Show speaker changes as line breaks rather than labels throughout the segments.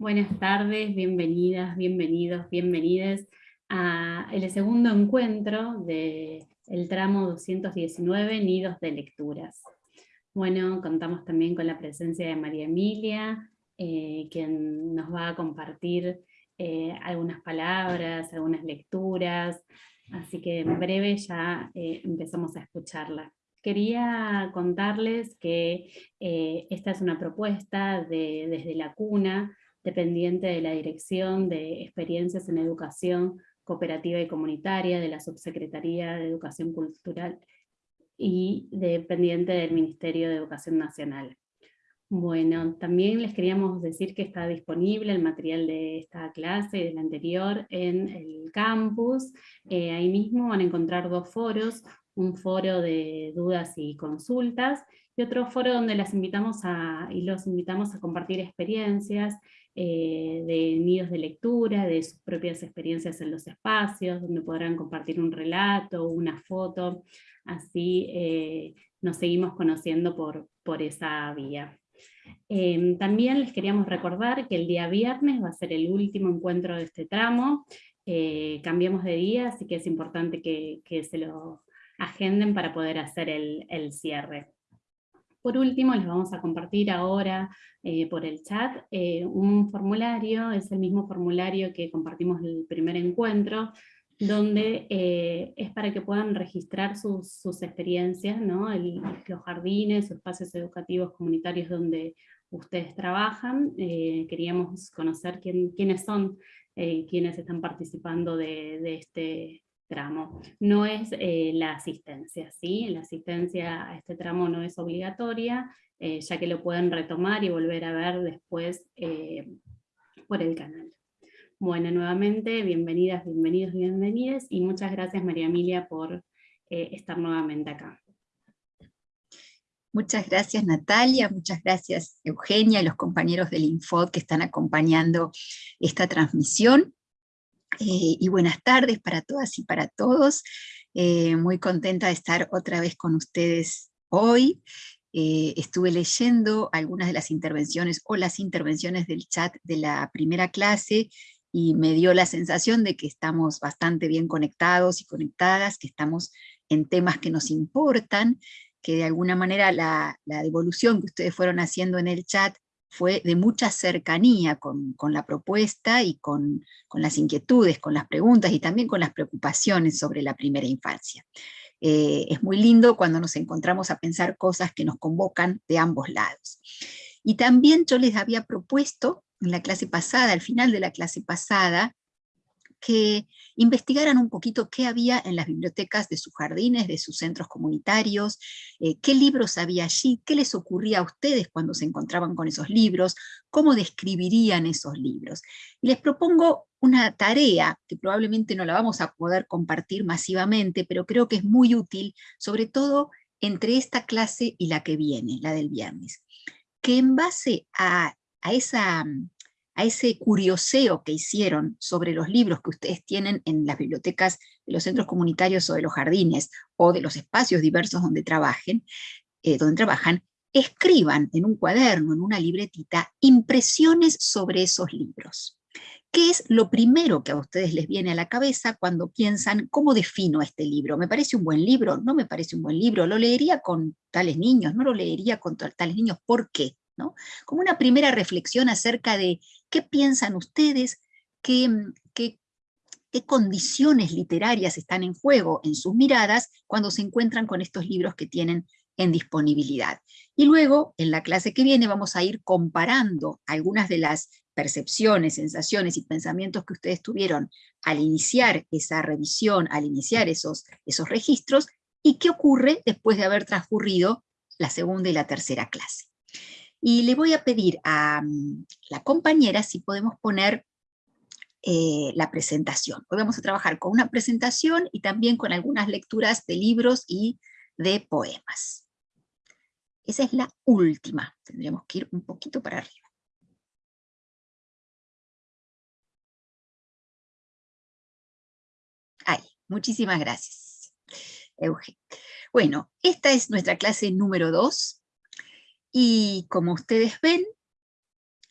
Buenas tardes, bienvenidas, bienvenidos, bienvenidas a el segundo encuentro del tramo 219, Nidos de Lecturas. Bueno, contamos también con la presencia de María Emilia, eh, quien nos va a compartir eh, algunas palabras, algunas lecturas, así que en breve ya eh, empezamos a escucharla. Quería contarles que esta es una propuesta de, desde la cuna, dependiente de la Dirección de Experiencias en Educación Cooperativa y Comunitaria de la Subsecretaría de Educación Cultural y dependiente del Ministerio de Educación Nacional. Bueno, también les queríamos decir que está disponible el material de esta clase y del anterior en el campus. Eh, ahí mismo van a encontrar dos foros, un foro de dudas y consultas, y otro foro donde las invitamos a, y los invitamos a compartir experiencias eh, de nidos de lectura, de sus propias experiencias en los espacios, donde podrán compartir un relato, una foto, así eh, nos seguimos conociendo por, por esa vía. Em, también les queríamos recordar que el día viernes va a ser el último encuentro de este tramo, eh, cambiamos de día, así que es importante que, que se lo agenden para poder hacer el, el cierre. Por último, les vamos a compartir ahora eh, por el chat eh, un formulario, es el mismo formulario que compartimos el primer encuentro, donde eh, es para que puedan registrar sus, experiencias, ¿no? los jardines, espacios educativos comunitarios donde ustedes trabajan. queríamos conocer quiénes son quienes están participando de, de este tramo. No es eh, la asistencia, ¿sí? La asistencia a este tramo no es obligatoria, eh, ya que lo pueden retomar y volver a ver después eh, por el canal. Bueno, nuevamente, bienvenidas, bienvenidos, bienvenidas, y muchas gracias María Emilia por estar nuevamente acá.
Muchas gracias Natalia, muchas gracias Eugenia y los compañeros del Infod que están acompañando esta transmisión. Eh, y buenas tardes para todas y para todos. Eh, muy contenta de estar otra vez con ustedes hoy. Eh, estuve leyendo algunas de las intervenciones o las intervenciones del chat de la primera clase y me dio la sensación de que estamos bastante bien conectados y conectadas, que estamos en temas que nos importan, que de alguna manera la, la devolución que ustedes fueron haciendo en el chat fue de mucha cercanía con, la propuesta y con, las inquietudes, con las preguntas y también con las preocupaciones sobre la primera infancia. Eh, es muy lindo cuando nos encontramos a pensar cosas que nos convocan de ambos lados. Y también yo les había propuesto en la clase pasada, al final de la clase pasada, que investigaran un poquito qué había en las bibliotecas de sus jardines, de sus centros comunitarios, eh, qué libros había allí, qué les ocurría a ustedes cuando se encontraban con esos libros, cómo describirían esos libros. Y les propongo una tarea que probablemente no la vamos a poder compartir masivamente, pero creo que es muy útil, sobre todo entre esta clase y la que viene, la del viernes, que en base a, a esa a ese curioseo que hicieron sobre los libros que ustedes tienen en las bibliotecas de los centros comunitarios o de los jardines, o de los espacios diversos donde trabajen, eh, donde trabajan, escriban en un cuaderno, en una libretita, impresiones sobre esos libros. ¿Qué es lo primero que a ustedes les viene a la cabeza cuando piensan, ¿cómo defino este libro? ¿Me parece un buen libro? ¿No me parece un buen libro? ¿Lo leería con tales niños? ¿No lo leería con tales niños? ¿Por qué? Como una primera reflexión acerca de qué piensan ustedes, mm, qué, qué, condiciones literarias están en juego en sus miradas cuando se encuentran con estos libros que tienen en disponibilidad. Y luego, en la clase que viene, vamos a ir comparando algunas de las percepciones, sensaciones y pensamientos que ustedes tuvieron al iniciar esa revisión, al iniciar esos, esos registros, y qué ocurre después de haber transcurrido la segunda y la tercera clase. Y le voy a pedir a mm, la compañera si podemos poner eh, la presentación. Hoy vamos a trabajar con una presentación y también con algunas lecturas de libros y de poemas. Esa es la última, tendríamos que ir un poquito para arriba. Ahí, muchísimas gracias, Euge. Bueno, esta es nuestra clase número 2, y como ustedes ven,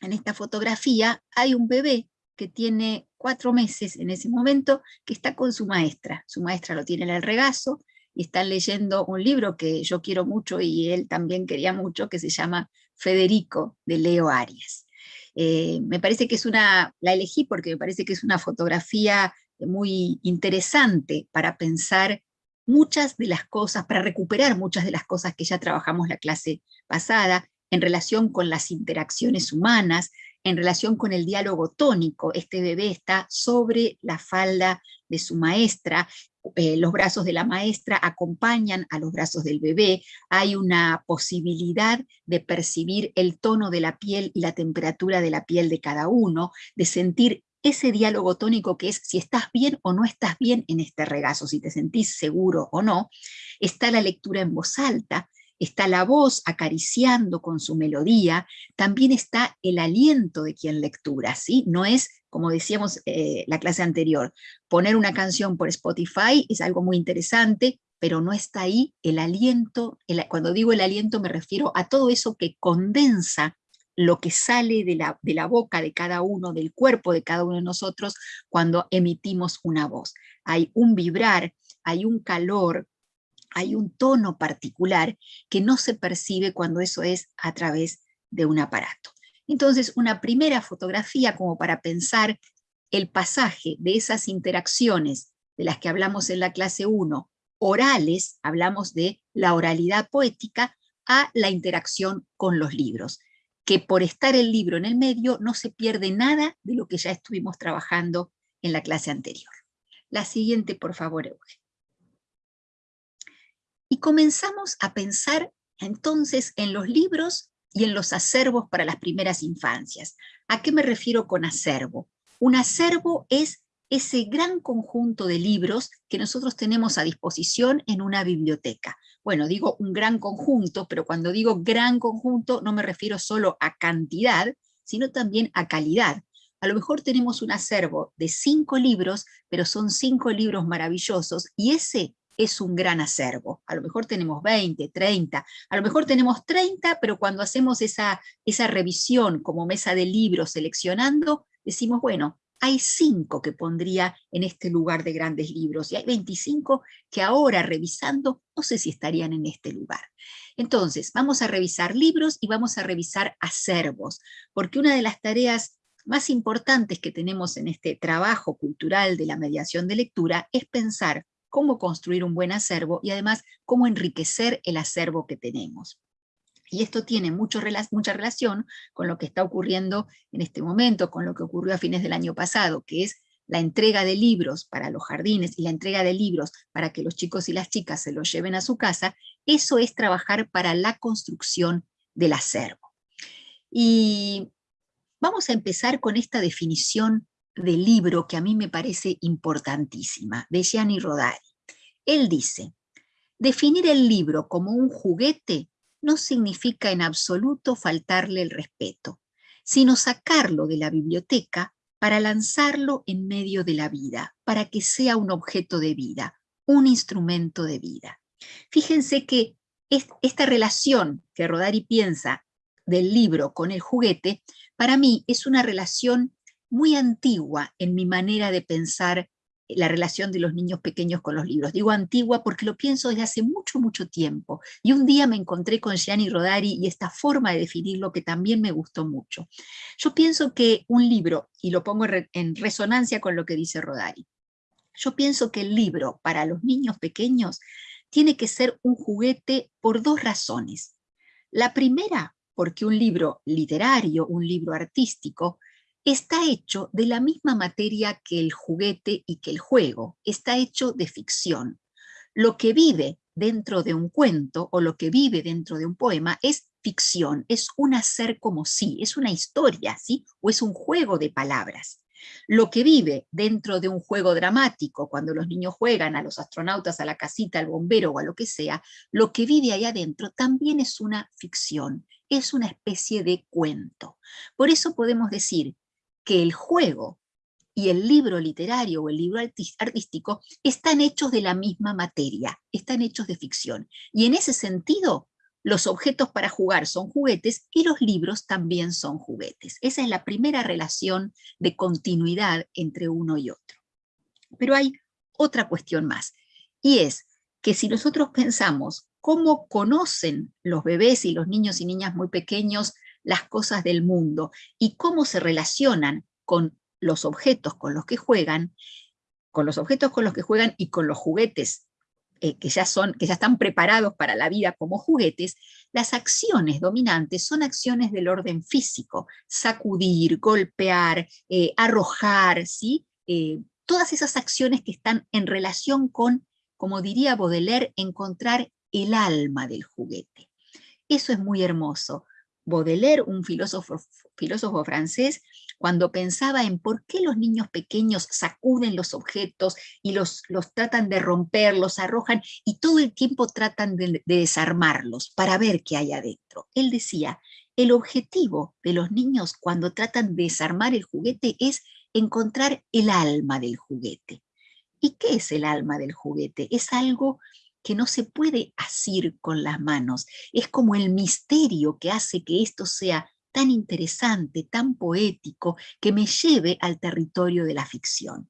en esta fotografía hay un bebé que tiene cuatro meses en ese momento, que está con su maestra. Su maestra lo tiene en el regazo, y están leyendo un libro que yo quiero mucho y él también quería mucho, que se llama Federico, de Leo Arias. Eh, me parece que es una, la elegí porque me parece que es una fotografía muy interesante para pensar muchas de las cosas, para recuperar muchas de las cosas que ya trabajamos la clase pasada, en relación con las interacciones humanas, en relación con el diálogo tónico. Este bebé está sobre la falda de su maestra, eh, los brazos de la maestra acompañan a los brazos del bebé, hay una posibilidad de percibir el tono de la piel y la temperatura de la piel de cada uno, de sentir ese diálogo tónico que es si estás bien o no estás bien en este regazo, si te sentís seguro o no, está la lectura en voz alta, está la voz acariciando con su melodía, también está el aliento de quien lectura, ¿sí? No es, como decíamos eh, la clase anterior, poner una canción por Spotify es algo muy interesante, pero no está ahí el aliento, cuando digo el aliento me refiero a todo eso que condensa lo que sale de la, de la boca de cada uno, del cuerpo de cada uno de nosotros cuando emitimos una voz. Hay un vibrar, hay un calor, hay un tono particular que no se percibe cuando eso es a través de un aparato. Entonces, una primera fotografía como para pensar el pasaje de esas interacciones de las que hablamos en la clase 1, orales, hablamos de la oralidad poética, a la interacción con los libros, que por estar el libro en el medio no se pierde nada de lo que ya estuvimos trabajando en la clase anterior. La siguiente, por favor, Eugenio. Y comenzamos a pensar entonces en los libros y en los acervos para las primeras infancias. ¿A qué me refiero con acervo? Un acervo es ese gran conjunto de libros que nosotros tenemos a disposición en una biblioteca. Bueno, digo un gran conjunto, pero cuando digo gran conjunto no me refiero solo a cantidad, sino también a calidad. A lo mejor tenemos un acervo de cinco libros, pero son cinco libros maravillosos, y ese es un gran acervo. A lo mejor tenemos 20, 30, a lo mejor tenemos 30, pero cuando hacemos esa, esa revisión como mesa de libros seleccionando, decimos, bueno, hay cinco que pondría en este lugar de grandes libros, y hay 25 que ahora revisando, no sé si estarían en este lugar. Entonces, vamos a revisar libros y vamos a revisar acervos, porque una de las tareas más importantes que tenemos en este trabajo cultural de la mediación de lectura es pensar cómo construir un buen acervo y además cómo enriquecer el acervo que tenemos. Y esto tiene mucho, mucha relación con lo que está ocurriendo en este momento, con lo que ocurrió a fines del año pasado, que es la entrega de libros para los jardines y la entrega de libros para que los chicos y las chicas se los lleven a su casa, eso es trabajar para la construcción del acervo. Y vamos a empezar con esta definición del libro que a mí me parece importantísima, de Gianni Rodari. Él dice, definir el libro como un juguete no significa en absoluto faltarle el respeto, sino sacarlo de la biblioteca para lanzarlo en medio de la vida, para que sea un objeto de vida, un instrumento de vida. Fíjense que esta relación que Rodari piensa del libro con el juguete, para mí es una relación muy antigua en mi manera de pensar la relación de los niños pequeños con los libros. Digo antigua porque lo pienso desde hace mucho, mucho tiempo. Y un día me encontré con Gianni Rodari y esta forma de definirlo que también me gustó mucho. Yo pienso que un libro, y lo pongo en resonancia con lo que dice Rodari, yo pienso que el libro para los niños pequeños tiene que ser un juguete por dos razones. La primera, porque un libro literario, un libro artístico, está hecho de la misma materia que el juguete y que el juego, está hecho de ficción. Lo que vive dentro de un cuento o lo que vive dentro de un poema es ficción, es un hacer como sí, es una historia, ¿sí? o es un juego de palabras. Lo que vive dentro de un juego dramático, cuando los niños juegan a los astronautas, a la casita, al bombero o a lo que sea, lo que vive ahí adentro también es una ficción, es una especie de cuento. Por eso podemos decir que el juego y el libro literario o el libro artístico están hechos de la misma materia, están hechos de ficción. Y en ese sentido, los objetos para jugar son juguetes y los libros también son juguetes. Esa es la primera relación de continuidad entre uno y otro. Pero hay otra cuestión más, y es que si nosotros pensamos cómo conocen los bebés y los niños y niñas muy pequeños las cosas del mundo y cómo se relacionan con los objetos con los que juegan, con los objetos con los que juegan y con los juguetes eh, que, ya son, que ya están preparados para la vida como juguetes, las acciones dominantes son acciones del orden físico, sacudir, golpear, eh, arrojar, ¿sí? Eh, todas esas acciones que están en relación con, como diría Baudelaire, encontrar el alma del juguete. Eso es muy hermoso. Baudelaire, un filósofo, francés, cuando pensaba en por qué los niños pequeños sacuden los objetos y los, los tratan de romper, los arrojan y todo el tiempo tratan de desarmarlos para ver qué hay adentro. Él decía, el objetivo de los niños cuando tratan de desarmar el juguete es encontrar el alma del juguete. ¿Y qué es el alma del juguete? Es algo que no se puede asir con las manos. Es como el misterio que hace que esto sea tan interesante, tan poético, que me lleve al territorio de la ficción.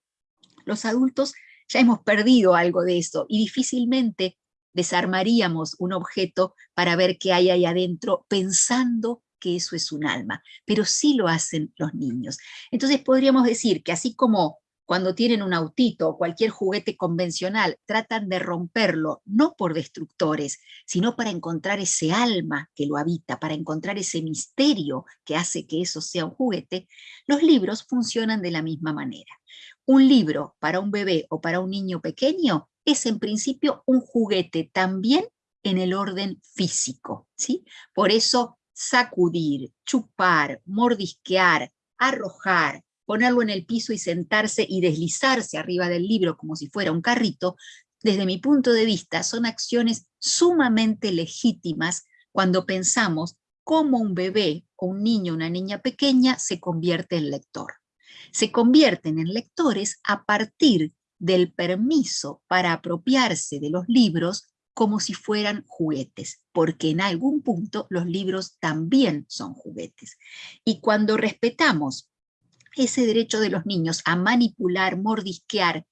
Los adultos ya hemos perdido algo de eso y difícilmente desarmaríamos un objeto para ver qué hay ahí adentro pensando que eso es un alma, pero sí lo hacen los niños. Entonces podríamos decir que así como cuando tienen un autito o cualquier juguete convencional, tratan de romperlo, no por destructores, sino para encontrar ese alma que lo habita, para encontrar ese misterio que hace que eso sea un juguete, los libros funcionan de la misma manera. Un libro para un bebé o para un niño pequeño es en principio un juguete también en el orden físico. ¿sí? Por eso sacudir, chupar, mordisquear, arrojar, ponerlo en el piso y sentarse y deslizarse arriba del libro como si fuera un carrito, desde mi punto de vista son acciones sumamente legítimas cuando pensamos cómo un bebé o un niño una niña pequeña se convierte en lector. Se convierten en lectores a partir del permiso para apropiarse de los libros como si fueran juguetes, porque en algún punto los libros también son juguetes. Y cuando respetamos ese derecho de los niños a manipular, mordisquear,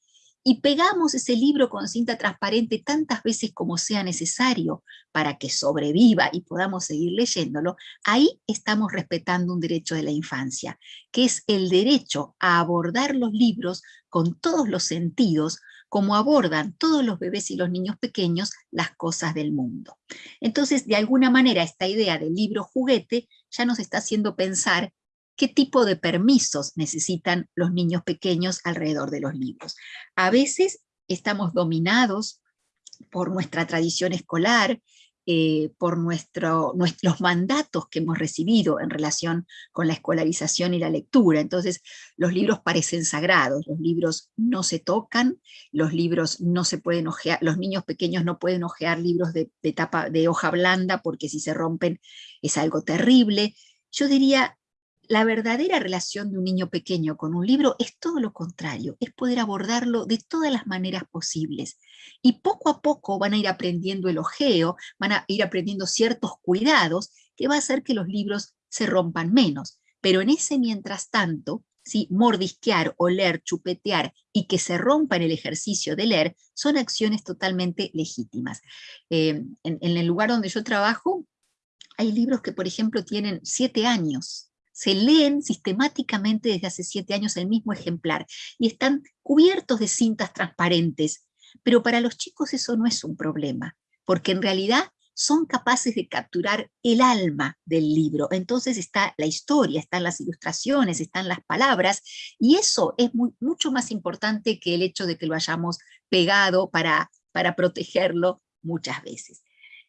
y pegamos ese libro con cinta transparente tantas veces como sea necesario para que sobreviva y podamos seguir leyéndolo, ahí estamos respetando un derecho de la infancia, que es el derecho a abordar los libros con todos los sentidos, como abordan todos los bebés y los niños pequeños las cosas del mundo. Entonces, de alguna manera, esta idea del libro juguete ya nos está haciendo pensar qué tipo de permisos necesitan los niños pequeños alrededor de los libros. A veces estamos dominados por nuestra tradición escolar, eh, por nuestro, nuestros mandatos que hemos recibido en relación con la escolarización y la lectura. Entonces, los libros parecen sagrados, los libros no se tocan, los libros no se pueden ojear, los niños pequeños no pueden ojear libros de, de, tapa, de hoja blanda porque si se rompen es algo terrible. Yo diría, la verdadera relación de un niño pequeño con un libro es todo lo contrario, es poder abordarlo de todas las maneras posibles. Y poco a poco van a ir aprendiendo el ojeo, van a ir aprendiendo ciertos cuidados que va a hacer que los libros se rompan menos. Pero en ese mientras tanto, ¿sí? mordisquear, oler, chupetear y que se rompa en el ejercicio de leer, son acciones totalmente legítimas. Eh, en, en el lugar donde yo trabajo, hay libros que, por ejemplo, tienen siete años, se leen sistemáticamente desde hace siete años el mismo ejemplar y están cubiertos de cintas transparentes, pero para los chicos eso no es un problema, porque en realidad son capaces de capturar el alma del libro. Entonces está la historia, están las ilustraciones, están las palabras, y eso es mucho más importante que el hecho de que lo hayamos pegado para, para protegerlo muchas veces.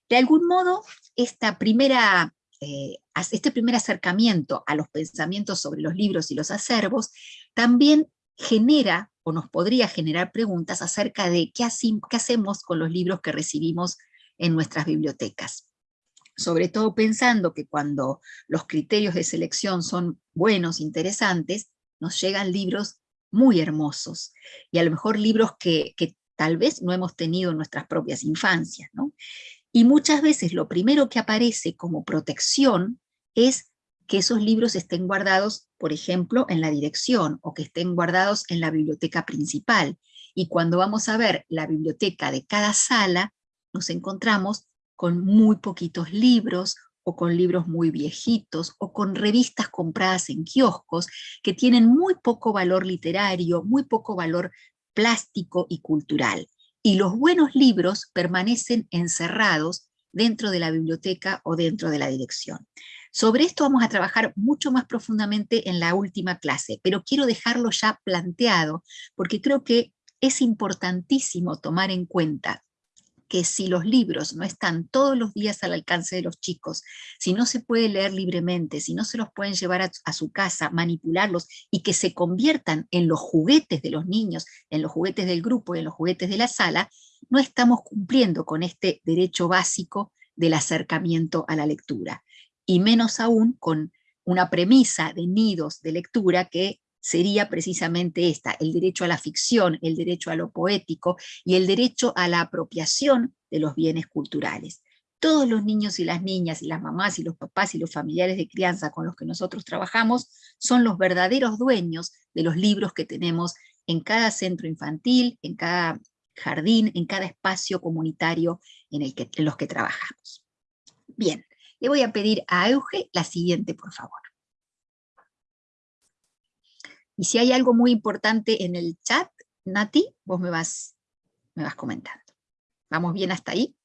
De algún modo, esta primera eh, este primer acercamiento a los pensamientos sobre los libros y los acervos también genera o nos podría generar preguntas acerca de qué, hacemos con los libros que recibimos en nuestras bibliotecas. Sobre todo pensando que cuando los criterios de selección son buenos, interesantes, nos llegan libros muy hermosos, y a lo mejor libros que, que tal vez no hemos tenido en nuestras propias infancias. ¿no? Y muchas veces lo primero que aparece como protección es que esos libros estén guardados, por ejemplo, en la dirección o que estén guardados en la biblioteca principal. Y cuando vamos a ver la biblioteca de cada sala, nos encontramos con muy poquitos libros o con libros muy viejitos o con revistas compradas en kioscos que tienen muy poco valor literario, muy poco valor plástico y cultural. Y los buenos libros permanecen encerrados dentro de la biblioteca o dentro de la dirección. Sobre esto vamos a trabajar mucho más profundamente en la última clase, pero quiero dejarlo ya planteado porque creo que es importantísimo tomar en cuenta que si los libros no están todos los días al alcance de los chicos, si no se puede leer libremente, si no se los pueden llevar a, su casa, manipularlos y que se conviertan en los juguetes de los niños, en los juguetes del grupo, en los juguetes de la sala, no estamos cumpliendo con este derecho básico del acercamiento a la lectura. Y menos aún con una premisa de nidos de lectura que sería precisamente esta, el derecho a la ficción, el derecho a lo poético y el derecho a la apropiación de los bienes culturales. Todos los niños y las niñas y las mamás y los papás y los familiares de crianza con los que nosotros trabajamos son los verdaderos dueños de los libros que tenemos en cada centro infantil, en cada jardín, en cada espacio comunitario en, en los que trabajamos. Bien, le voy a pedir a Euge la siguiente, por favor. Y si hay algo muy importante en el chat, Nati, vos me vas, me vas comentando. ¿Vamos bien hasta ahí?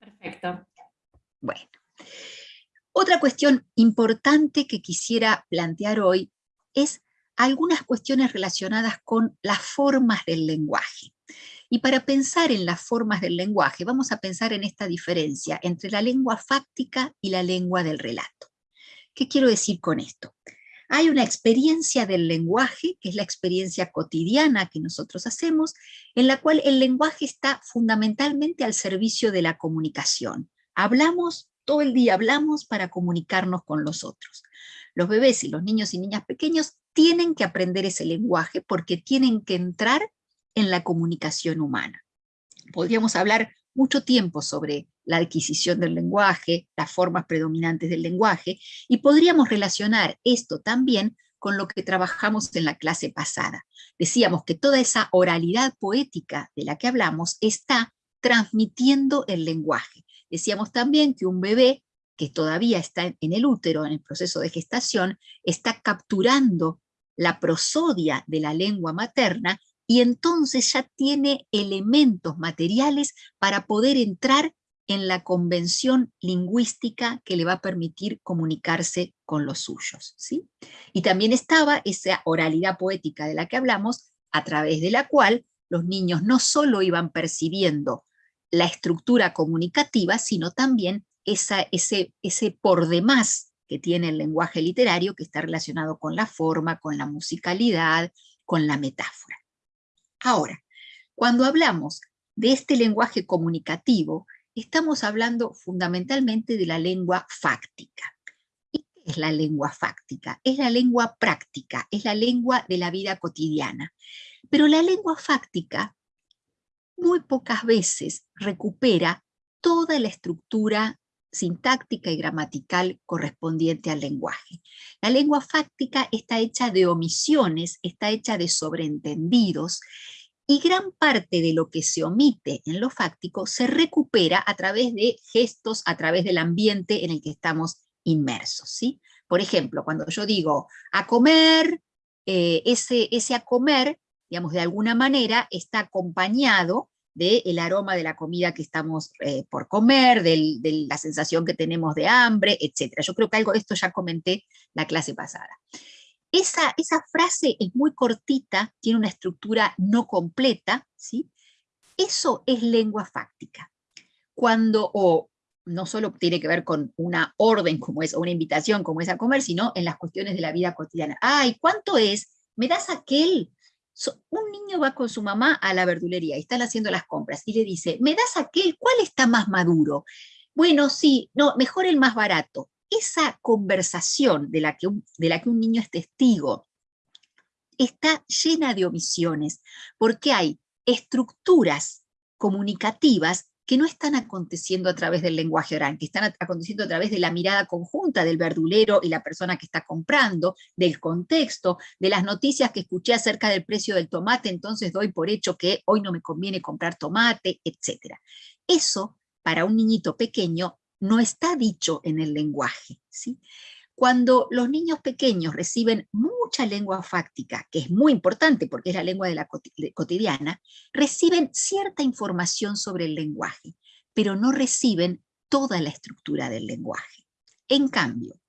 Perfecto.
Bueno. Otra cuestión importante que quisiera plantear hoy es algunas cuestiones relacionadas con las formas del lenguaje. Y para pensar en las formas del lenguaje, vamos a pensar en esta diferencia entre la lengua fáctica y la lengua del relato. ¿Qué quiero decir con esto? Hay una experiencia del lenguaje, que es la experiencia cotidiana que nosotros hacemos, en la cual el lenguaje está fundamentalmente al servicio de la comunicación. Hablamos, todo el día hablamos para comunicarnos con los otros. Los bebés y los niños y niñas pequeños tienen que aprender ese lenguaje porque tienen que entrar en la comunicación humana. Podríamos hablar mucho tiempo sobre la adquisición del lenguaje, las formas predominantes del lenguaje, y podríamos relacionar esto también con lo que trabajamos en la clase pasada. Decíamos que toda esa oralidad poética de la que hablamos está transmitiendo el lenguaje. Decíamos también que un bebé que todavía está en el útero, en el proceso de gestación, está capturando la prosodia de la lengua materna y entonces ya tiene elementos materiales para poder entrar en la convención lingüística que le va a permitir comunicarse con los suyos. ¿sí? Y también estaba esa oralidad poética de la que hablamos, a través de la cual los niños no solo iban percibiendo la estructura comunicativa, sino también esa, ese, ese por demás que tiene el lenguaje literario, que está relacionado con la forma, con la musicalidad, con la metáfora. Ahora, cuando hablamos de este lenguaje comunicativo, estamos hablando fundamentalmente de la lengua fáctica. ¿Y qué es la lengua fáctica? Es la lengua práctica, es la lengua de la vida cotidiana. Pero la lengua fáctica muy pocas veces recupera toda la estructura sintáctica y gramatical correspondiente al lenguaje. La lengua fáctica está hecha de omisiones, está hecha de sobreentendidos, y gran parte de lo que se omite en lo fáctico se recupera a través de gestos, a través del ambiente en el que estamos inmersos. ¿sí? Por ejemplo, cuando yo digo a comer, eh, ese, ese a comer, digamos, de alguna manera está acompañado del aroma de la comida que estamos eh, por comer, de la sensación que tenemos de hambre, etc. Yo creo que algo de esto ya comenté la clase pasada. Esa, esa frase es muy cortita, tiene una estructura no completa, ¿sí? Eso es lengua fáctica. Cuando, o no solo tiene que ver con una orden como es, o una invitación como es a comer, sino en las cuestiones de la vida cotidiana. ¡Ay, cuánto es! ¿Me das aquel? Un niño va con su mamá a la verdulería y están haciendo las compras y le dice, ¿me das aquel? ¿Cuál está más maduro? Bueno, sí, no, mejor el más barato. Esa conversación de la que de la que un niño es testigo está llena de omisiones, porque hay estructuras comunicativas que no están aconteciendo a través del lenguaje oral, que están aconteciendo a través de la mirada conjunta del verdulero y la persona que está comprando, del contexto, de las noticias que escuché acerca del precio del tomate, entonces doy por hecho que hoy no me conviene comprar tomate, etc. Eso, para un niñito pequeño, no está dicho en el lenguaje. ¿sí? Cuando los niños pequeños reciben mucha lengua fáctica, que es muy importante porque es la lengua de la cotidiana, reciben cierta información sobre el lenguaje, pero no reciben toda la estructura del lenguaje. En cambio,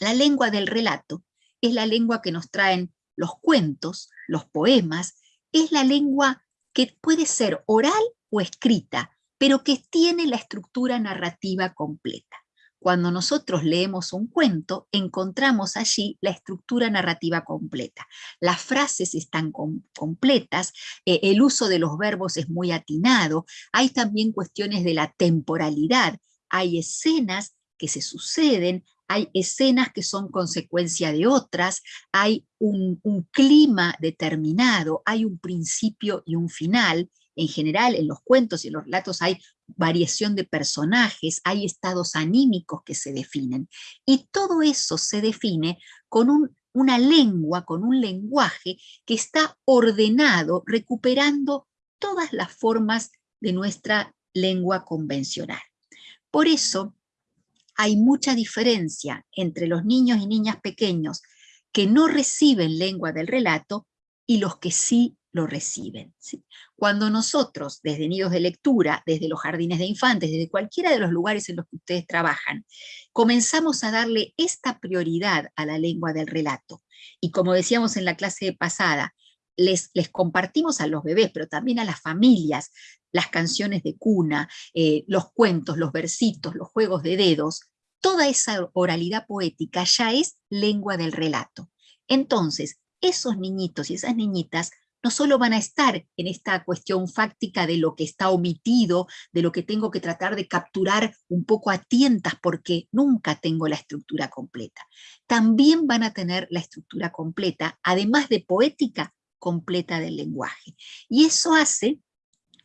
la lengua del relato es la lengua que nos traen los cuentos, los poemas, es la lengua que puede ser oral o escrita, pero que tiene la estructura narrativa completa. Cuando nosotros leemos un cuento, encontramos allí la estructura narrativa completa. Las frases están completas, eh, el uso de los verbos es muy atinado, hay también cuestiones de la temporalidad, hay escenas que se suceden, hay escenas que son consecuencia de otras, hay un clima determinado, hay un principio y un final, en general, en los cuentos y en los relatos hay variación de personajes, hay estados anímicos que se definen. Y todo eso se define con una lengua, con un lenguaje que está ordenado, recuperando todas las formas de nuestra lengua convencional. Por eso hay mucha diferencia entre los niños y niñas pequeños que no reciben lengua del relato y los que sí lo reciben. Cuando nosotros, desde nidos de lectura, desde los jardines de infantes, desde cualquiera de los lugares en los que ustedes trabajan, comenzamos a darle esta prioridad a la lengua del relato, y como decíamos en la clase pasada, les, les compartimos a los bebés, pero también a las familias, las canciones de cuna, eh, los cuentos, los versitos, los juegos de dedos, toda esa oralidad poética ya es lengua del relato. Entonces, esos niñitos y esas niñitas no solo van a estar en esta cuestión fáctica de lo que está omitido, de lo que tengo que tratar de capturar un poco a tientas porque nunca tengo la estructura completa. También van a tener la estructura completa, además de poética, completa del lenguaje. Y eso hace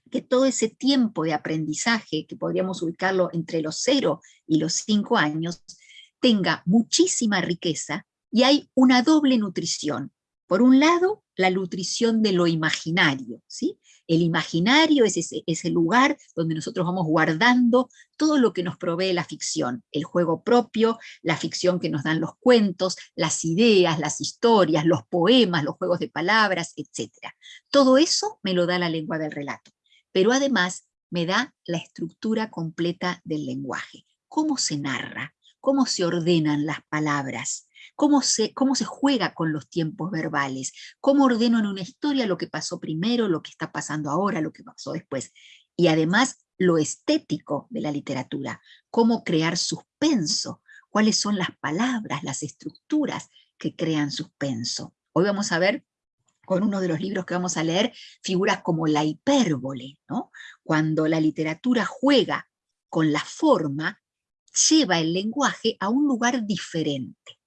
que todo ese tiempo de aprendizaje, que podríamos ubicarlo entre los 0 y los 5 años, tenga muchísima riqueza y hay una doble nutrición. Por un lado, la nutrición de lo imaginario. ¿sí? El imaginario es ese, lugar donde nosotros vamos guardando todo lo que nos provee la ficción, el juego propio, la ficción que nos dan los cuentos, las ideas, las historias, los poemas, los juegos de palabras, etc. Todo eso me lo da la lengua del relato, pero además me da la estructura completa del lenguaje, cómo se narra, cómo se ordenan las palabras, cómo se, cómo se juega con los tiempos verbales, cómo ordeno en una historia lo que pasó primero, lo que está pasando ahora, lo que pasó después. Y además lo estético de la literatura, cómo crear suspenso, cuáles son las palabras, las estructuras que crean suspenso. Hoy vamos a ver con uno de los libros que vamos a leer, figuras como la hipérbole, ¿no? cuando la literatura juega con la forma, lleva el lenguaje a un lugar diferente.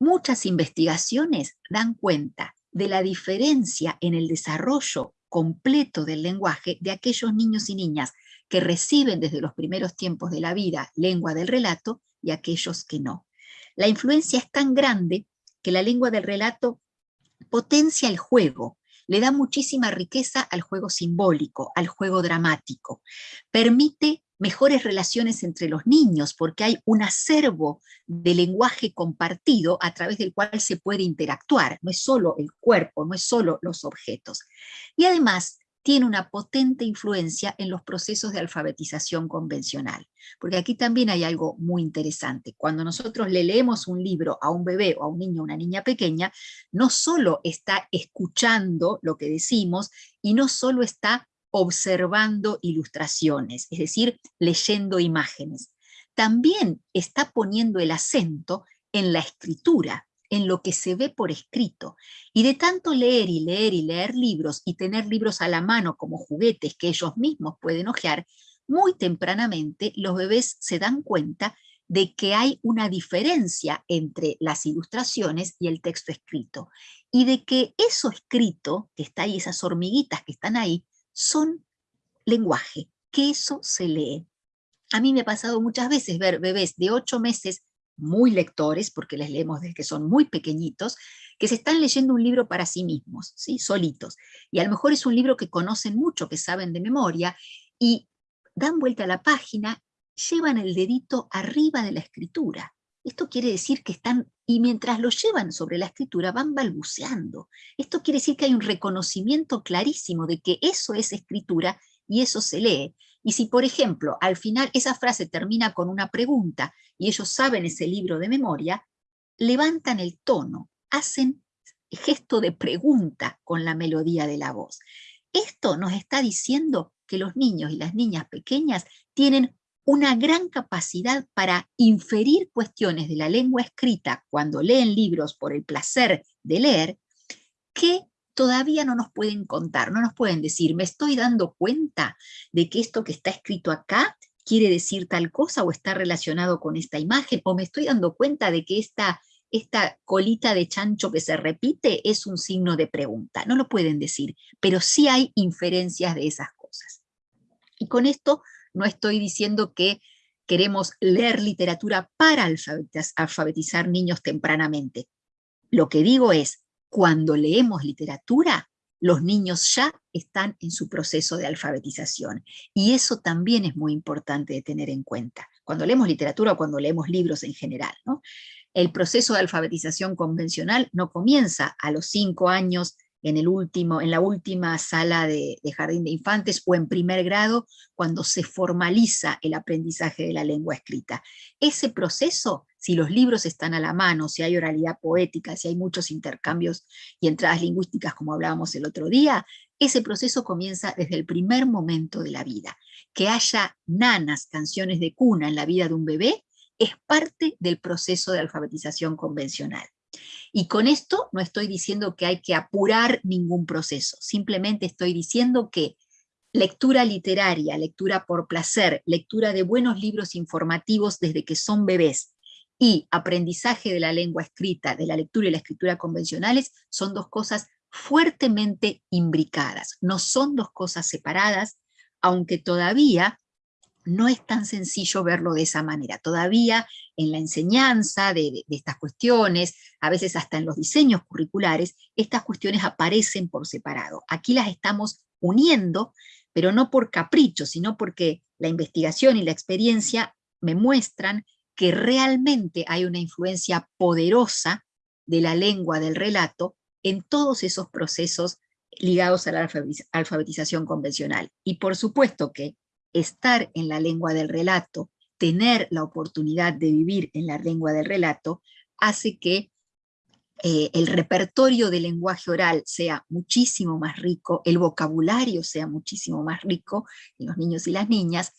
Muchas investigaciones dan cuenta de la diferencia en el desarrollo completo del lenguaje de aquellos niños y niñas que reciben desde los primeros tiempos de la vida lengua del relato y aquellos que no. La influencia es tan grande que la lengua del relato potencia el juego, le da muchísima riqueza al juego simbólico, al juego dramático, permite mejores relaciones entre los niños, porque hay un acervo de lenguaje compartido a través del cual se puede interactuar, no es solo el cuerpo, no es solo los objetos. Y además tiene una potente influencia en los procesos de alfabetización convencional, porque aquí también hay algo muy interesante. Cuando nosotros le leemos un libro a un bebé o a un niño o una niña pequeña, no solo está escuchando lo que decimos y no solo está observando ilustraciones, es decir, leyendo imágenes. También está poniendo el acento en la escritura, en lo que se ve por escrito. Y de tanto leer y leer y leer libros y tener libros a la mano como juguetes que ellos mismos pueden hojear, muy tempranamente los bebés se dan cuenta de que hay una diferencia entre las ilustraciones y el texto escrito, y de que eso escrito, que está ahí, esas hormiguitas que están ahí, son lenguaje, que eso se lee. A mí me ha pasado muchas veces ver bebés de ocho meses muy lectores, porque les leemos desde que son muy pequeñitos, que se están leyendo un libro para sí mismos, ¿sí? solitos. Y a lo mejor es un libro que conocen mucho, que saben de memoria, y dan vuelta a la página, llevan el dedito arriba de la escritura. Esto quiere decir que están, y mientras lo llevan sobre la escritura, van balbuceando. Esto quiere decir que hay un reconocimiento clarísimo de que eso es escritura y eso se lee. Y si, por ejemplo, al final esa frase termina con una pregunta y ellos saben ese libro de memoria, levantan el tono, hacen gesto de pregunta con la melodía de la voz. Esto nos está diciendo que los niños y las niñas pequeñas tienen una gran capacidad para inferir cuestiones de la lengua escrita cuando leen libros por el placer de leer, que todavía no nos pueden contar, no nos pueden decir, me estoy dando cuenta de que esto que está escrito acá quiere decir tal cosa o está relacionado con esta imagen, o me estoy dando cuenta de que esta, esta colita de chancho que se repite es un signo de pregunta. No lo pueden decir, pero sí hay inferencias de esas cosas. Y con esto no estoy diciendo que queremos leer literatura para alfabetizar niños tempranamente. Lo que digo es, cuando leemos literatura, los niños ya están en su proceso de alfabetización. Y eso también es muy importante de tener en cuenta. Cuando leemos literatura o cuando leemos libros en general. El proceso de alfabetización convencional no comienza a los cinco años en, el último, en la última sala de, jardín de infantes o en primer grado, cuando se formaliza el aprendizaje de la lengua escrita. Ese proceso, si los libros están a la mano, si hay oralidad poética, si hay muchos intercambios y entradas lingüísticas como hablábamos el otro día, ese proceso comienza desde el primer momento de la vida. Que haya nanas, canciones de cuna en la vida de un bebé, es parte del proceso de alfabetización convencional. Y con esto no estoy diciendo que hay que apurar ningún proceso, simplemente estoy diciendo que lectura literaria, lectura por placer, lectura de buenos libros informativos desde que son bebés, y aprendizaje de la lengua escrita, de la lectura y la escritura convencionales, son dos cosas fuertemente imbricadas, no son dos cosas separadas, aunque todavía no es tan sencillo verlo de esa manera. Todavía en la enseñanza de, estas cuestiones, a veces hasta en los diseños curriculares, estas cuestiones aparecen por separado. Aquí las estamos uniendo, pero no por capricho, sino porque la investigación y la experiencia me muestran que realmente hay una influencia poderosa de la lengua del relato en todos esos procesos ligados a la alfabetización convencional. Y por supuesto que estar en la lengua del relato, tener la oportunidad de vivir en la lengua del relato, hace que eh, el repertorio del lenguaje oral sea muchísimo más rico, el vocabulario sea muchísimo más rico en los niños y las niñas,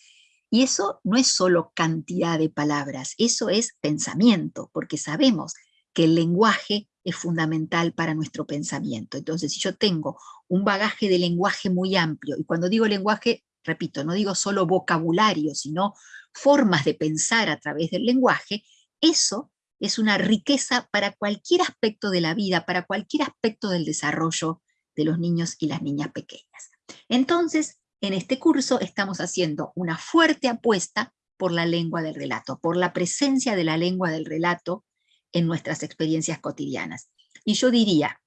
y eso no es solo cantidad de palabras, eso es pensamiento, porque sabemos que el lenguaje es fundamental para nuestro pensamiento. Entonces, si yo tengo un bagaje de lenguaje muy amplio, y cuando digo lenguaje repito, no digo solo vocabulario, sino formas de pensar a través del lenguaje, eso es una riqueza para cualquier aspecto de la vida, para cualquier aspecto del desarrollo de los niños y las niñas pequeñas. Entonces, en este curso estamos haciendo una fuerte apuesta por la lengua del relato, por la presencia de la lengua del relato en nuestras experiencias cotidianas. Y yo diría,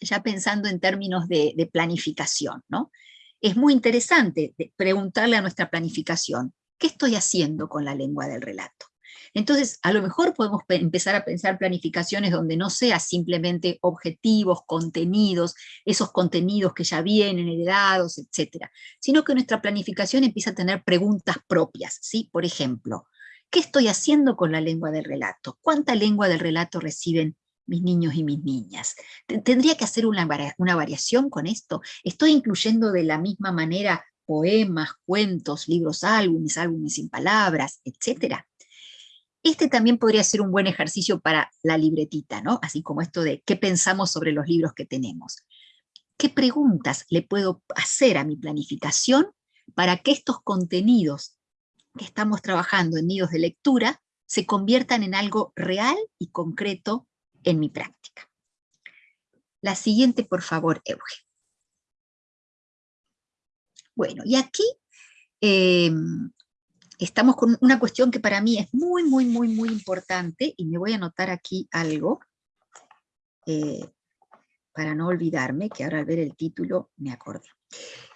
ya pensando en términos de, planificación, ¿no? Es muy interesante preguntarle a nuestra planificación, ¿qué estoy haciendo con la lengua del relato? Entonces, a lo mejor podemos empezar a pensar planificaciones donde no sea simplemente objetivos, contenidos, esos contenidos que ya vienen heredados, etcétera, sino que nuestra planificación empieza a tener preguntas propias, ¿sí? Por ejemplo, ¿qué estoy haciendo con la lengua del relato? ¿Cuánta lengua del relato reciben mis niños y mis niñas. ¿Tendría que hacer una, una variación con esto? ¿Estoy incluyendo de la misma manera poemas, cuentos, libros, álbumes, álbumes sin palabras, etcétera? Este también podría ser un buen ejercicio para la libretita, ¿no? Así como esto de qué pensamos sobre los libros que tenemos. ¿Qué preguntas le puedo hacer a mi planificación para que estos contenidos que estamos trabajando en nidos de lectura se conviertan en algo real y concreto en mi práctica. La siguiente, por favor, Euge. Bueno, y aquí em, estamos con una cuestión que para mí es muy, muy, muy, muy importante, y me voy a anotar aquí algo, eh, para no olvidarme, que ahora al ver el título me acuerdo.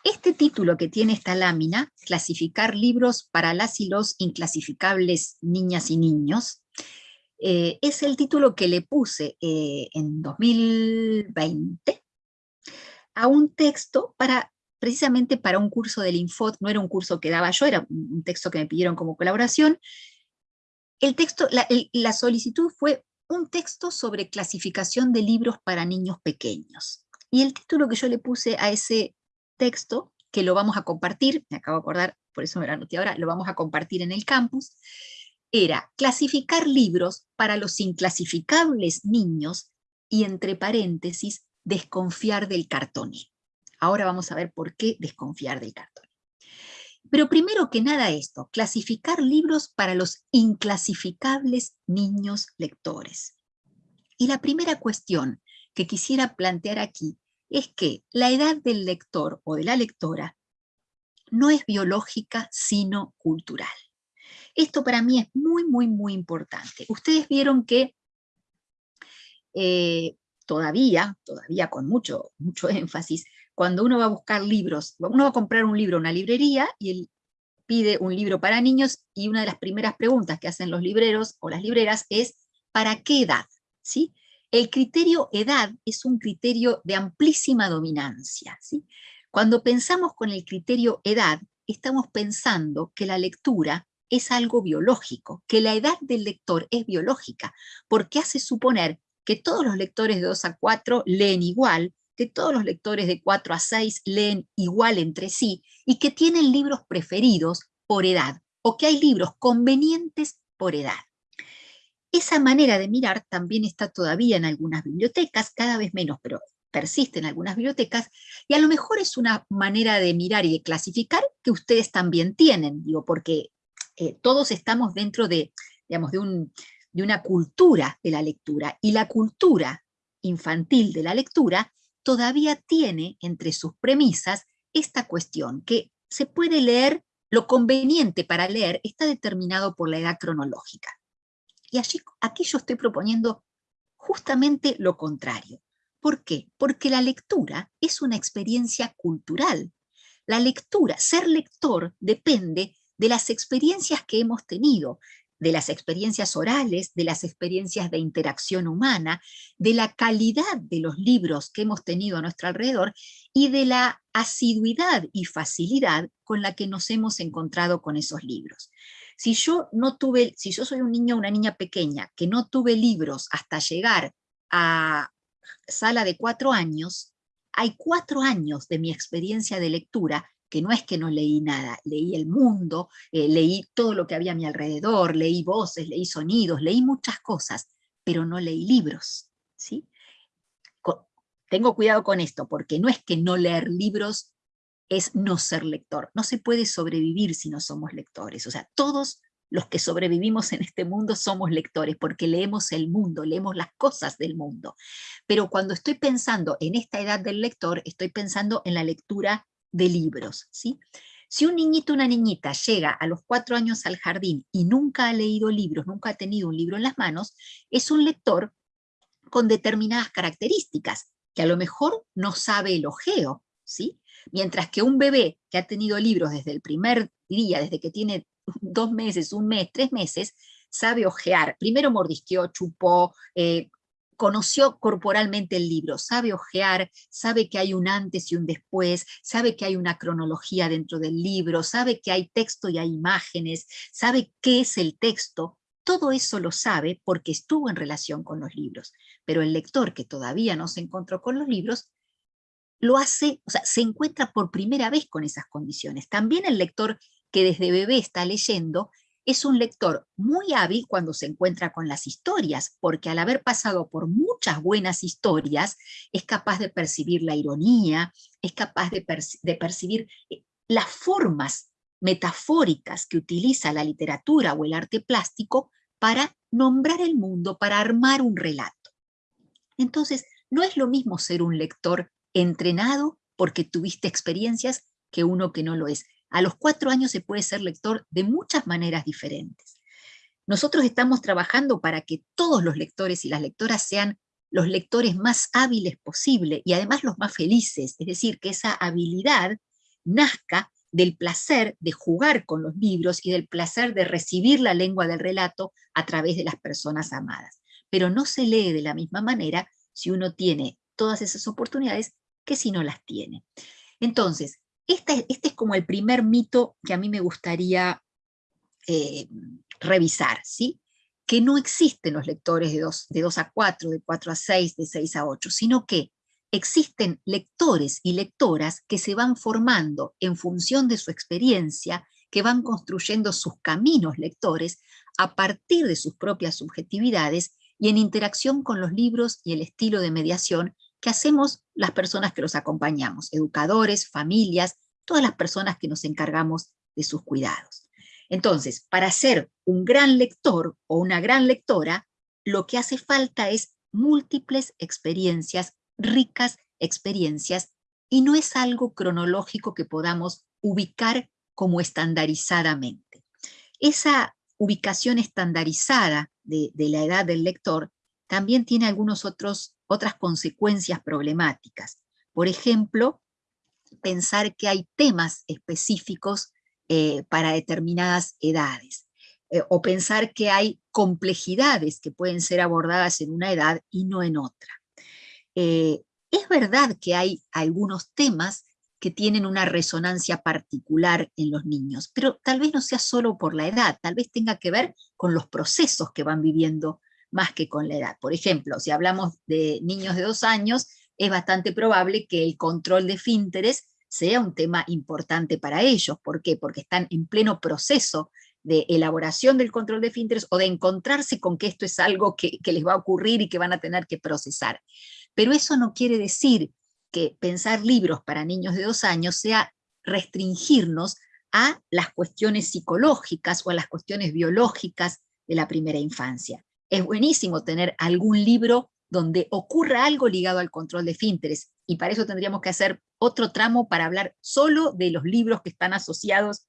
Este título que tiene esta lámina, Clasificar libros para las y los inclasificables niñas y niños, eh, es el título que le puse eh, en 2020 a un texto para precisamente para un curso del Infot, no era un curso que daba yo, era un texto que me pidieron como colaboración. El texto, la solicitud fue un texto sobre clasificación de libros para niños pequeños. Y el título que yo le puse a ese texto, que lo vamos a compartir, me acabo de acordar, por eso me lo anoté ahora, lo vamos a compartir en el campus, era clasificar libros para los inclasificables niños y entre paréntesis, desconfiar del cartón. Ahora vamos a ver por qué desconfiar del cartón. Pero primero que nada esto, clasificar libros para los inclasificables niños lectores. Y la primera cuestión que quisiera plantear aquí es que la edad del lector o de la lectora no es biológica, sino cultural. Esto para mí es muy, muy, muy importante. Ustedes vieron que eh, todavía, todavía con mucho, mucho énfasis, cuando uno va a buscar libros, uno va a comprar un libro en una librería y él pide un libro para niños y una de las primeras preguntas que hacen los libreros o las libreras es ¿para qué edad? ¿Sí? El criterio edad es un criterio de amplísima dominancia. ¿sí? Cuando pensamos con el criterio edad, estamos pensando que la lectura es algo biológico, que la edad del lector es biológica, porque hace suponer que todos los lectores de 2 a 4 leen igual, que todos los lectores de 4 a 6 leen igual entre sí, y que tienen libros preferidos por edad, o que hay libros convenientes por edad. Esa manera de mirar también está todavía en algunas bibliotecas, cada vez menos, pero persiste en algunas bibliotecas, y a lo mejor es una manera de mirar y de clasificar que ustedes también tienen, digo, porque eh, todos estamos dentro de, digamos, de, de una cultura de la lectura, y la cultura infantil de la lectura todavía tiene entre sus premisas esta cuestión, que se puede leer, lo conveniente para leer está determinado por la edad cronológica. Y allí, aquí yo estoy proponiendo justamente lo contrario. ¿Por qué? Porque la lectura es una experiencia cultural. La lectura, ser lector, depende de las experiencias que hemos tenido, de las experiencias orales, de las experiencias de interacción humana, de la calidad de los libros que hemos tenido a nuestro alrededor y de la asiduidad y facilidad con la que nos hemos encontrado con esos libros. Si yo no tuve, si yo soy un niño o una niña pequeña que no tuve libros hasta llegar a sala de cuatro años, hay cuatro años de mi experiencia de lectura que no es que no leí nada, leí el mundo, eh, leí todo lo que había a mi alrededor, leí voces, leí sonidos, leí muchas cosas, pero no leí libros. ¿sí? tengo cuidado con esto, porque no es que no leer libros es no ser lector. No se puede sobrevivir si no somos lectores. O sea, todos los que sobrevivimos en este mundo somos lectores, porque leemos el mundo, leemos las cosas del mundo. Pero cuando estoy pensando en esta edad del lector, estoy pensando en la lectura de libros. ¿sí? Si un niñito o una niñita llega a los cuatro años al jardín y nunca ha leído libros, nunca ha tenido un libro en las manos, es un lector con determinadas características, que a lo mejor no sabe el ojeo, ¿sí? Mientras que un bebé que ha tenido libros desde el primer día, desde que tiene dos meses, un mes, tres meses, sabe ojear. Primero mordisqueó, chupó, eh, conoció corporalmente el libro, sabe ojear, sabe que hay un antes y un después, sabe que hay una cronología dentro del libro, sabe que hay texto y hay imágenes, sabe qué es el texto, todo eso lo sabe porque estuvo en relación con los libros. Pero el lector que todavía no se encontró con los libros, lo hace, o sea, se encuentra por primera vez con esas condiciones. También el lector que desde bebé está leyendo, es un lector muy hábil cuando se encuentra con las historias, porque al haber pasado por muchas buenas historias, es capaz de percibir la ironía, es capaz de, percibir eh, las formas metafóricas que utiliza la literatura o el arte plástico para nombrar el mundo, para armar un relato. Entonces, no es lo mismo ser un lector entrenado porque tuviste experiencias que uno que no lo es. A los cuatro años se puede ser lector de muchas maneras diferentes. Nosotros estamos trabajando para que todos los lectores y las lectoras sean los lectores más hábiles posible y además los más felices, es decir, que esa habilidad nazca del placer de jugar con los libros y del placer de recibir la lengua del relato a través de las personas amadas. Pero no se lee de la misma manera si uno tiene todas esas oportunidades que si no las tiene. Entonces, este, es como el primer mito que a mí me gustaría eh, revisar, ¿sí? que no existen los lectores de 2, de 2 a 4, de 4 a 6, de 6 a 8, sino que existen lectores y lectoras que se van formando en función de su experiencia, que van construyendo sus caminos lectores a partir de sus propias subjetividades y en interacción con los libros y el estilo de mediación que hacemos las personas que los acompañamos, educadores, familias, todas las personas que nos encargamos de sus cuidados. Entonces, para ser un gran lector o una gran lectora, lo que hace falta es múltiples experiencias, ricas experiencias, y no es algo cronológico que podamos ubicar como estandarizadamente. Esa ubicación estandarizada de, la edad del lector también tiene algunas otras consecuencias problemáticas. Por ejemplo, pensar que hay temas específicos eh, para determinadas edades, eh, o pensar que hay complejidades que pueden ser abordadas en una edad y no en otra. Eh, es verdad que hay algunos temas que tienen una resonancia particular en los niños, pero tal vez no sea solo por la edad, tal vez tenga que ver con los procesos que van viviendo más que con la edad. Por ejemplo, si hablamos de niños de dos años, es bastante probable que el control de fínteres sea un tema importante para ellos. ¿Por qué? Porque están en pleno proceso de elaboración del control de filtros o de encontrarse con que esto es algo que, les va a ocurrir y que van a tener que procesar. Pero eso no quiere decir que pensar libros para niños de dos años sea restringirnos a las cuestiones psicológicas o a las cuestiones biológicas de la primera infancia. Es buenísimo tener algún libro donde ocurra algo ligado al control de finteres, y para eso tendríamos que hacer otro tramo para hablar solo de los libros que están asociados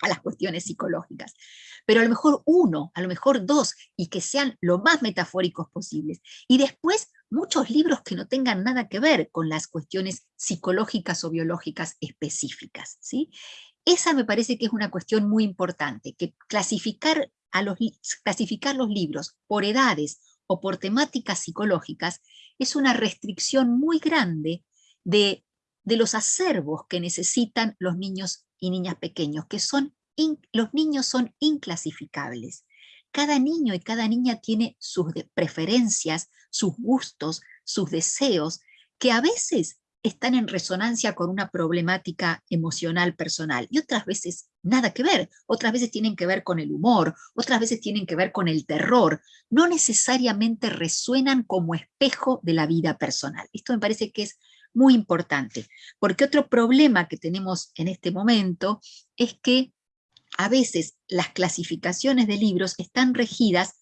a las cuestiones psicológicas. Pero a lo mejor uno, a lo mejor dos, y que sean lo más metafóricos posibles. Y después muchos libros que no tengan nada que ver con las cuestiones psicológicas o biológicas específicas. ¿sí? Esa me parece que es una cuestión muy importante, que clasificar, a clasificar los libros por edades o por temáticas psicológicas es una restricción muy grande de, los acervos que necesitan los niños y niñas pequeños, que son, los niños son inclasificables. Cada niño y cada niña tiene sus preferencias, sus gustos, sus deseos, que a veces están en resonancia con una problemática emocional personal y otras veces nada que ver, otras veces tienen que ver con el humor, otras veces tienen que ver con el terror, no necesariamente resuenan como espejo de la vida personal. Esto me parece que es muy importante, porque otro problema que tenemos en este momento es que a veces las clasificaciones de libros están regidas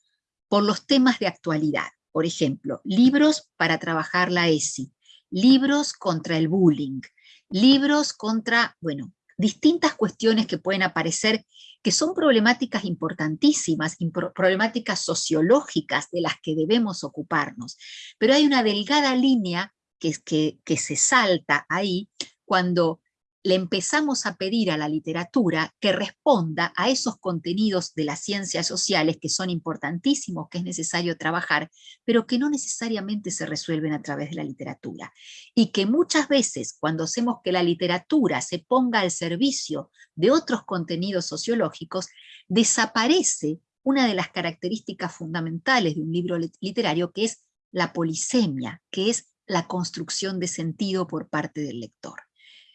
por los temas de actualidad. Por ejemplo, libros para trabajar la ESI, libros contra el bullying, libros contra, bueno, distintas cuestiones que pueden aparecer que son problemáticas importantísimas, problemáticas sociológicas de las que debemos ocuparnos. Pero hay una delgada línea que, que, que se salta ahí cuando le empezamos a pedir a la literatura que responda a esos contenidos de las ciencias sociales que son importantísimos, que es necesario trabajar, pero que no necesariamente se resuelven a través de la literatura. Y que muchas veces cuando hacemos que la literatura se ponga al servicio de otros contenidos sociológicos, desaparece una de las características fundamentales de un libro literario, que es la polisemia, que es la construcción de sentido por parte del lector.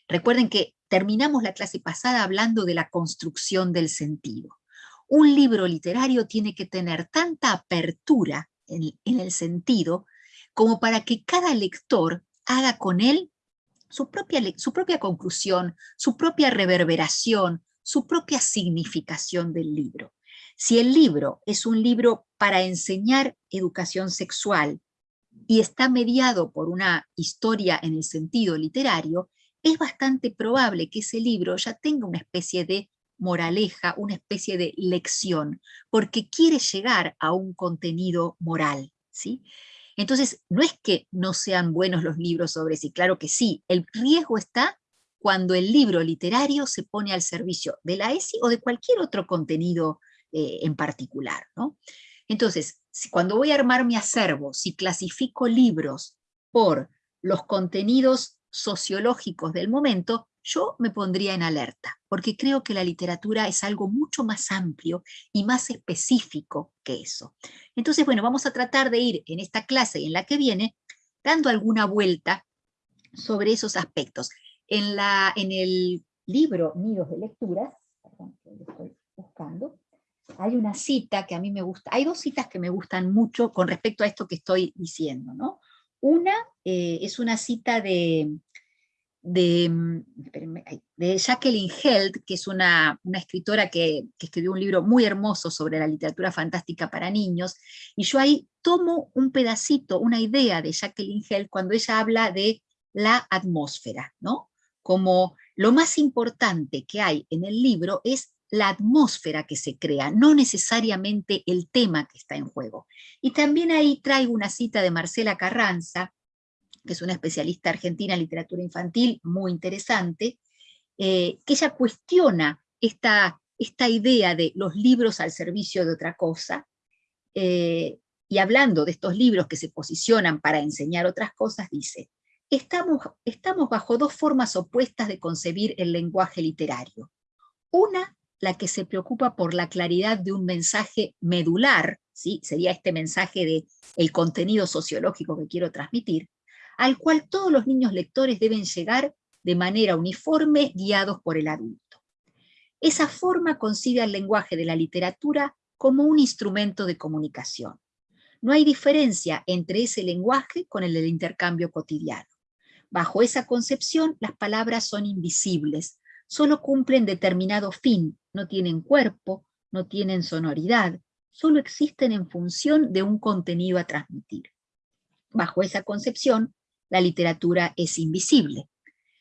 Recuerden que terminamos la clase pasada hablando de la construcción del sentido. Un libro literario tiene que tener tanta apertura en, el sentido como para que cada lector haga con él su propia, su propia conclusión, su propia reverberación, su propia significación del libro. Si el libro es un libro para enseñar educación sexual y está mediado por una historia en el sentido literario, es bastante probable que ese libro ya tenga una especie de moraleja, una especie de lección, porque quiere llegar a un contenido moral. ¿sí? Entonces, no es que no sean buenos los libros sobre sí, claro que sí, el riesgo está cuando el libro literario se pone al servicio de la ESI o de cualquier otro contenido eh, en particular. ¿no? Entonces, cuando voy a armar mi acervo, si clasifico libros por los contenidos sociológicos del momento, yo me pondría en alerta, porque creo que la literatura es algo mucho más amplio y más específico que eso. Entonces, bueno, vamos a tratar de ir en esta clase y en la que viene, dando alguna vuelta sobre esos aspectos. En, la, en el libro Nidos de Lecturas, hay una cita que a mí me gusta, hay dos citas que me gustan mucho con respecto a esto que estoy diciendo, ¿no? Una eh, es una cita de, Mm, de, Jacqueline Held, que es una, escritora que, escribió un libro muy hermoso sobre la literatura fantástica para niños, y yo ahí tomo un pedacito, una idea de Jacqueline Held cuando ella habla de la atmósfera, ¿no? Como lo más importante que hay en el libro es la atmósfera que se crea, no necesariamente el tema que está en juego. Y también ahí traigo una cita de Marcela Carranza, que es una especialista argentina en literatura infantil, muy interesante, eh, que ella cuestiona esta, esta idea de los libros al servicio de otra cosa, eh, y hablando de estos libros que se posicionan para enseñar otras cosas, dice, estamos, estamos bajo dos formas opuestas de concebir el lenguaje literario. Una, la que se preocupa por la claridad de un mensaje medular, ¿sí? sería este mensaje de contenido sociológico que quiero transmitir, al cual todos los niños lectores deben llegar de manera uniforme, guiados por el adulto. Esa forma concibe al lenguaje de la literatura como un instrumento de comunicación. No hay diferencia entre ese lenguaje con el del intercambio cotidiano. Bajo esa concepción, las palabras son invisibles, solo cumplen determinado fin, no tienen cuerpo, no tienen sonoridad, solo existen en función de un contenido a transmitir. Bajo esa concepción, la literatura es invisible.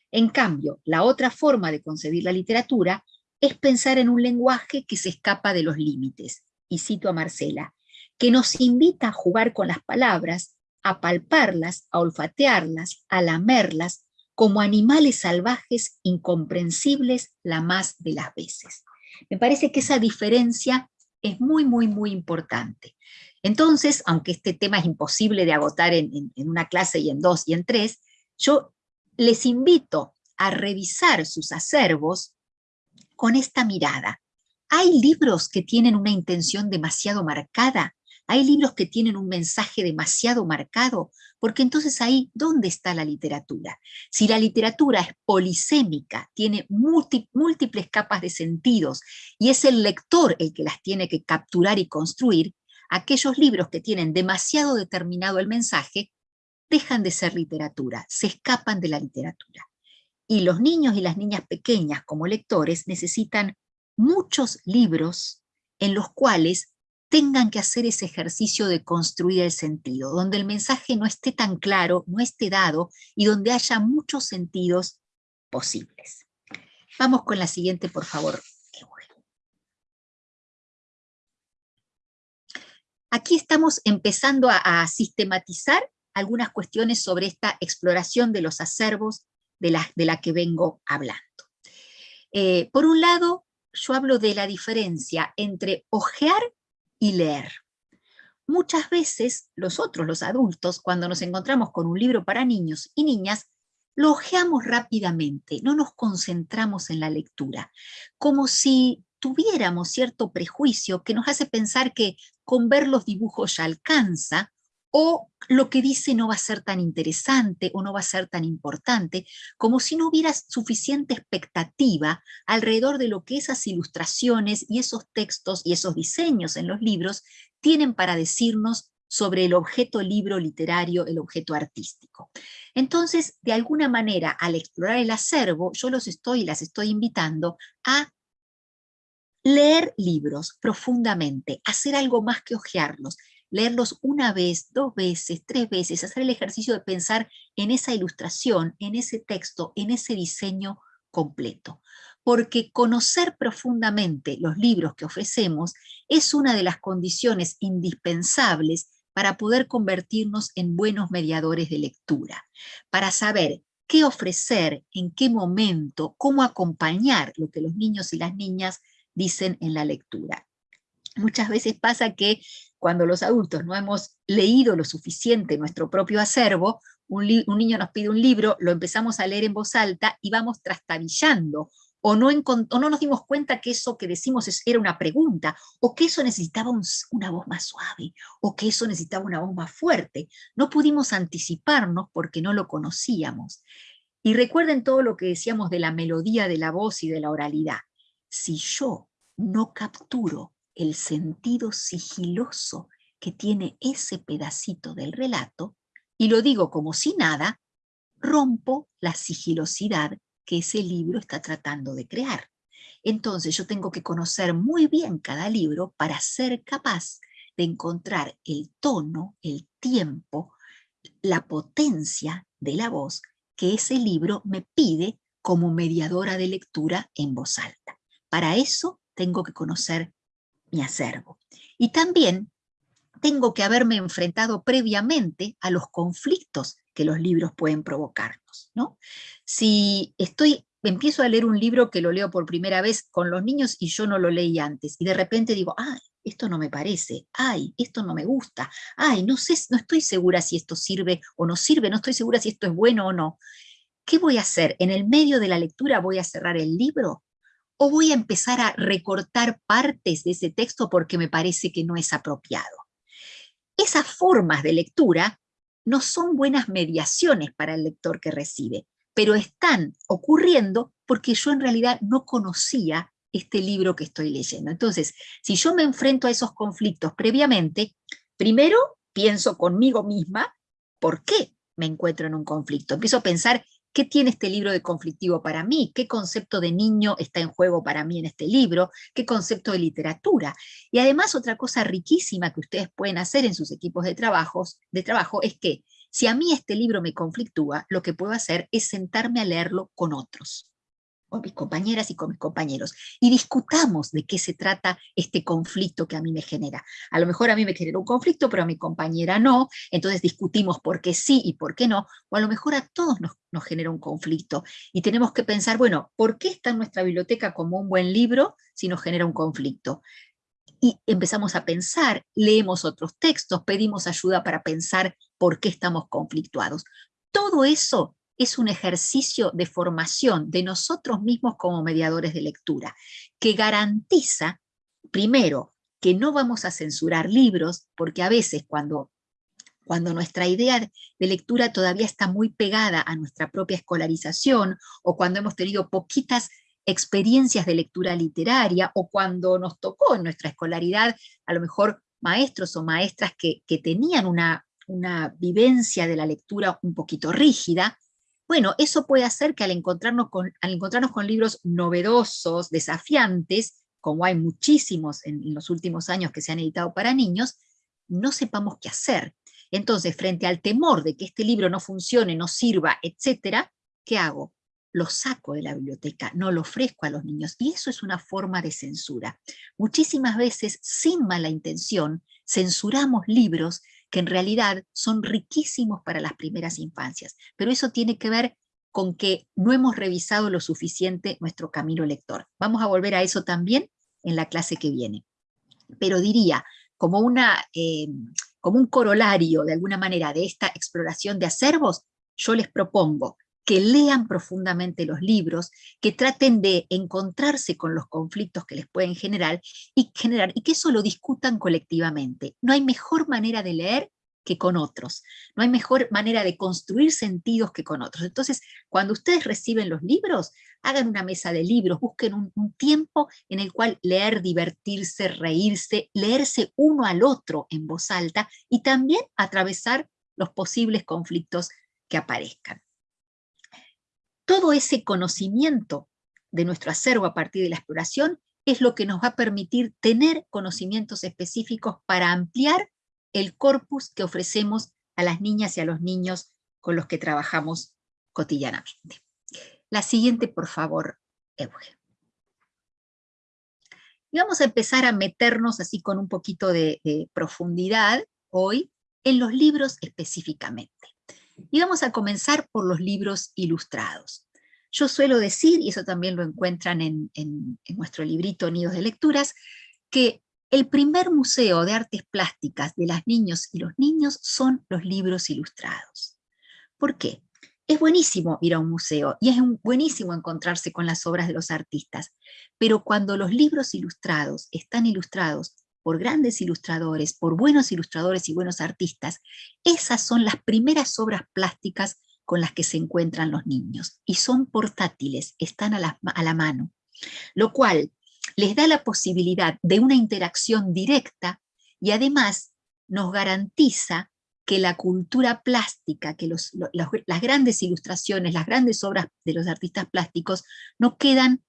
En cambio, la otra forma de concebir la literatura es pensar en un lenguaje que se escapa de los límites, y cito a Marcela, que nos invita a jugar con las palabras, a palparlas, a olfatearlas, a lamerlas, como animales salvajes incomprensibles la más de las veces. Me parece que esa diferencia es muy, muy, muy importante. Entonces, aunque este tema es imposible de agotar en, una clase y en dos y en tres, yo les invito a revisar sus acervos con esta mirada. ¿Hay libros que tienen una intención demasiado marcada? ¿Hay libros que tienen un mensaje demasiado marcado? Porque entonces ahí, ¿dónde está la literatura? Si la literatura es polisémica, tiene múltiples capas de sentidos, y es el lector el que las tiene que capturar y construir, aquellos libros que tienen demasiado determinado el mensaje, dejan de ser literatura, se escapan de la literatura. Y los niños y las niñas pequeñas como lectores necesitan muchos libros en los cuales tengan que hacer ese ejercicio de construir el sentido, donde el mensaje no esté tan claro, no esté dado, y donde haya muchos sentidos posibles. Vamos con la siguiente, por favor. Aquí estamos empezando a, sistematizar algunas cuestiones sobre esta exploración de los acervos de la, de la que vengo hablando. Eh, por un lado, yo hablo de la diferencia entre ojear y leer. Muchas veces nosotros, los adultos, cuando nos encontramos con un libro para niños y niñas, lo ojeamos rápidamente, no nos concentramos en la lectura, como si tuviéramos cierto prejuicio que nos hace pensar que con ver los dibujos ya alcanza, o lo que dice no va a ser tan interesante o no va a ser tan importante, como si no hubiera suficiente expectativa alrededor de lo que esas ilustraciones y esos textos y esos diseños en los libros tienen para decirnos sobre el objeto libro literario, el objeto artístico. Entonces, de alguna manera, al explorar el acervo, yo los estoy, las estoy invitando a leer libros profundamente, hacer algo más que ojearlos, leerlos una vez, dos veces, tres veces, hacer el ejercicio de pensar en esa ilustración, en ese texto, en ese diseño completo. Porque conocer profundamente los libros que ofrecemos es una de las condiciones indispensables para poder convertirnos en buenos mediadores de lectura, para saber qué ofrecer, en qué momento, cómo acompañar lo que los niños y las niñas dicen en la lectura. Muchas veces pasa que cuando los adultos no hemos leído lo suficiente nuestro propio acervo, un, niño nos pide un libro, lo empezamos a leer en voz alta y vamos trastabillando, o no, no nos dimos cuenta que eso que decimos era una pregunta, o que eso necesitaba una voz más suave, o que eso necesitaba una voz más fuerte. No pudimos anticiparnos porque no lo conocíamos. Y recuerden todo lo que decíamos de la melodía de la voz y de la oralidad. Si yo no capturo el sentido sigiloso que tiene ese pedacito del relato, y lo digo como si nada, rompo la sigilosidad que ese libro está tratando de crear. Entonces yo tengo que conocer muy bien cada libro para ser capaz de encontrar el tono, el tiempo, la potencia de la voz que ese libro me pide como mediadora de lectura en voz alta. Para eso tengo que conocer mi acervo. Y también tengo que haberme enfrentado previamente a los conflictos que los libros pueden provocarnos. ¿no? Si estoy, empiezo a leer un libro que lo leo por primera vez con los niños y yo no lo leí antes, y de repente digo, ay, esto no me parece, ay, esto no me gusta, ay, no sé, no estoy segura si esto sirve o no sirve, no estoy segura si esto es bueno o no. ¿Qué voy a hacer? ¿En el medio de la lectura voy a cerrar el libro? O voy a empezar a recortar partes de ese texto porque me parece que no es apropiado. Esas formas de lectura no son buenas mediaciones para el lector que recibe, pero están ocurriendo porque yo en realidad no conocía este libro que estoy leyendo. Entonces, si yo me enfrento a esos conflictos previamente, primero pienso conmigo misma, ¿por qué me encuentro en un conflicto? Empiezo a pensar ¿Qué tiene este libro de conflictivo para mí? ¿Qué concepto de niño está en juego para mí en este libro? ¿Qué concepto de literatura? Y además otra cosa riquísima que ustedes pueden hacer en sus equipos de, trabajos, de trabajo es que si a mí este libro me conflictúa, lo que puedo hacer es sentarme a leerlo con otros con mis compañeras y con mis compañeros, y discutamos de qué se trata este conflicto que a mí me genera. A lo mejor a mí me genera un conflicto, pero a mi compañera no, entonces discutimos por qué sí y por qué no, o a lo mejor a todos nos, nos genera un conflicto, y tenemos que pensar, bueno, ¿por qué está en nuestra biblioteca como un buen libro si nos genera un conflicto? y empezamos a pensar, leemos otros textos, pedimos ayuda para pensar por qué estamos conflictuados. Todo eso es un ejercicio de formación de nosotros mismos como mediadores de lectura, que garantiza, primero, que no vamos a censurar libros, porque a veces cuando, cuando nuestra idea de lectura todavía está muy pegada a nuestra propia escolarización, o cuando hemos tenido poquitas experiencias de lectura literaria, o cuando nos tocó en nuestra escolaridad, a lo mejor maestros o maestras que, que tenían una, una vivencia de la lectura un poquito rígida, bueno, eso puede hacer que al encontrarnos con, libros novedosos, desafiantes, como hay muchísimos en, los últimos años que se han editado para niños, no sepamos qué hacer. Entonces, frente al temor de que este libro no funcione, no sirva, etcétera, ¿qué hago? Lo saco de la biblioteca, no lo ofrezco a los niños. Y eso es una forma de censura. Muchísimas veces, sin mala intención, censuramos libros que en realidad son riquísimos para las primeras infancias, pero eso tiene que ver con que no hemos revisado lo suficiente nuestro camino lector. Vamos a volver a eso también en la clase que viene. Pero diría, como, una, eh, como un corolario de alguna manera de esta exploración de acervos, yo les propongo que lean profundamente los libros, que traten de encontrarse con los conflictos que les pueden generar y, generar, y que eso lo discutan colectivamente. No hay mejor manera de leer que con otros. No hay mejor manera de construir sentidos que con otros. Entonces, cuando ustedes reciben los libros, hagan una mesa de libros, busquen un, un, tiempo en el cual leer, divertirse, reírse, leerse uno al otro en voz alta y también atravesar los posibles conflictos que aparezcan todo ese conocimiento de nuestro acervo a partir de la exploración es lo que nos va a permitir tener conocimientos específicos para ampliar el corpus que ofrecemos a las niñas y a los niños con los que trabajamos cotidianamente. La siguiente, por favor, Euge. Y vamos a empezar a meternos así con un poquito de, de profundidad hoy en los libros específicamente. Y vamos a comenzar por los libros ilustrados. Yo suelo decir, y eso también lo encuentran en, nuestro librito Nidos de Lecturas, que el primer museo de artes plásticas de las niños y los niños son los libros ilustrados. ¿Por qué? Es buenísimo ir a un museo y es buenísimo encontrarse con las obras de los artistas, pero cuando los libros ilustrados están ilustrados por grandes ilustradores, por buenos ilustradores y buenos artistas, esas son las primeras obras plásticas con las que se encuentran los niños, y son portátiles, están a la, a la mano, lo cual les da la posibilidad de una interacción directa y además nos garantiza que la cultura plástica, que los, las grandes ilustraciones, las grandes obras de los artistas plásticos no quedan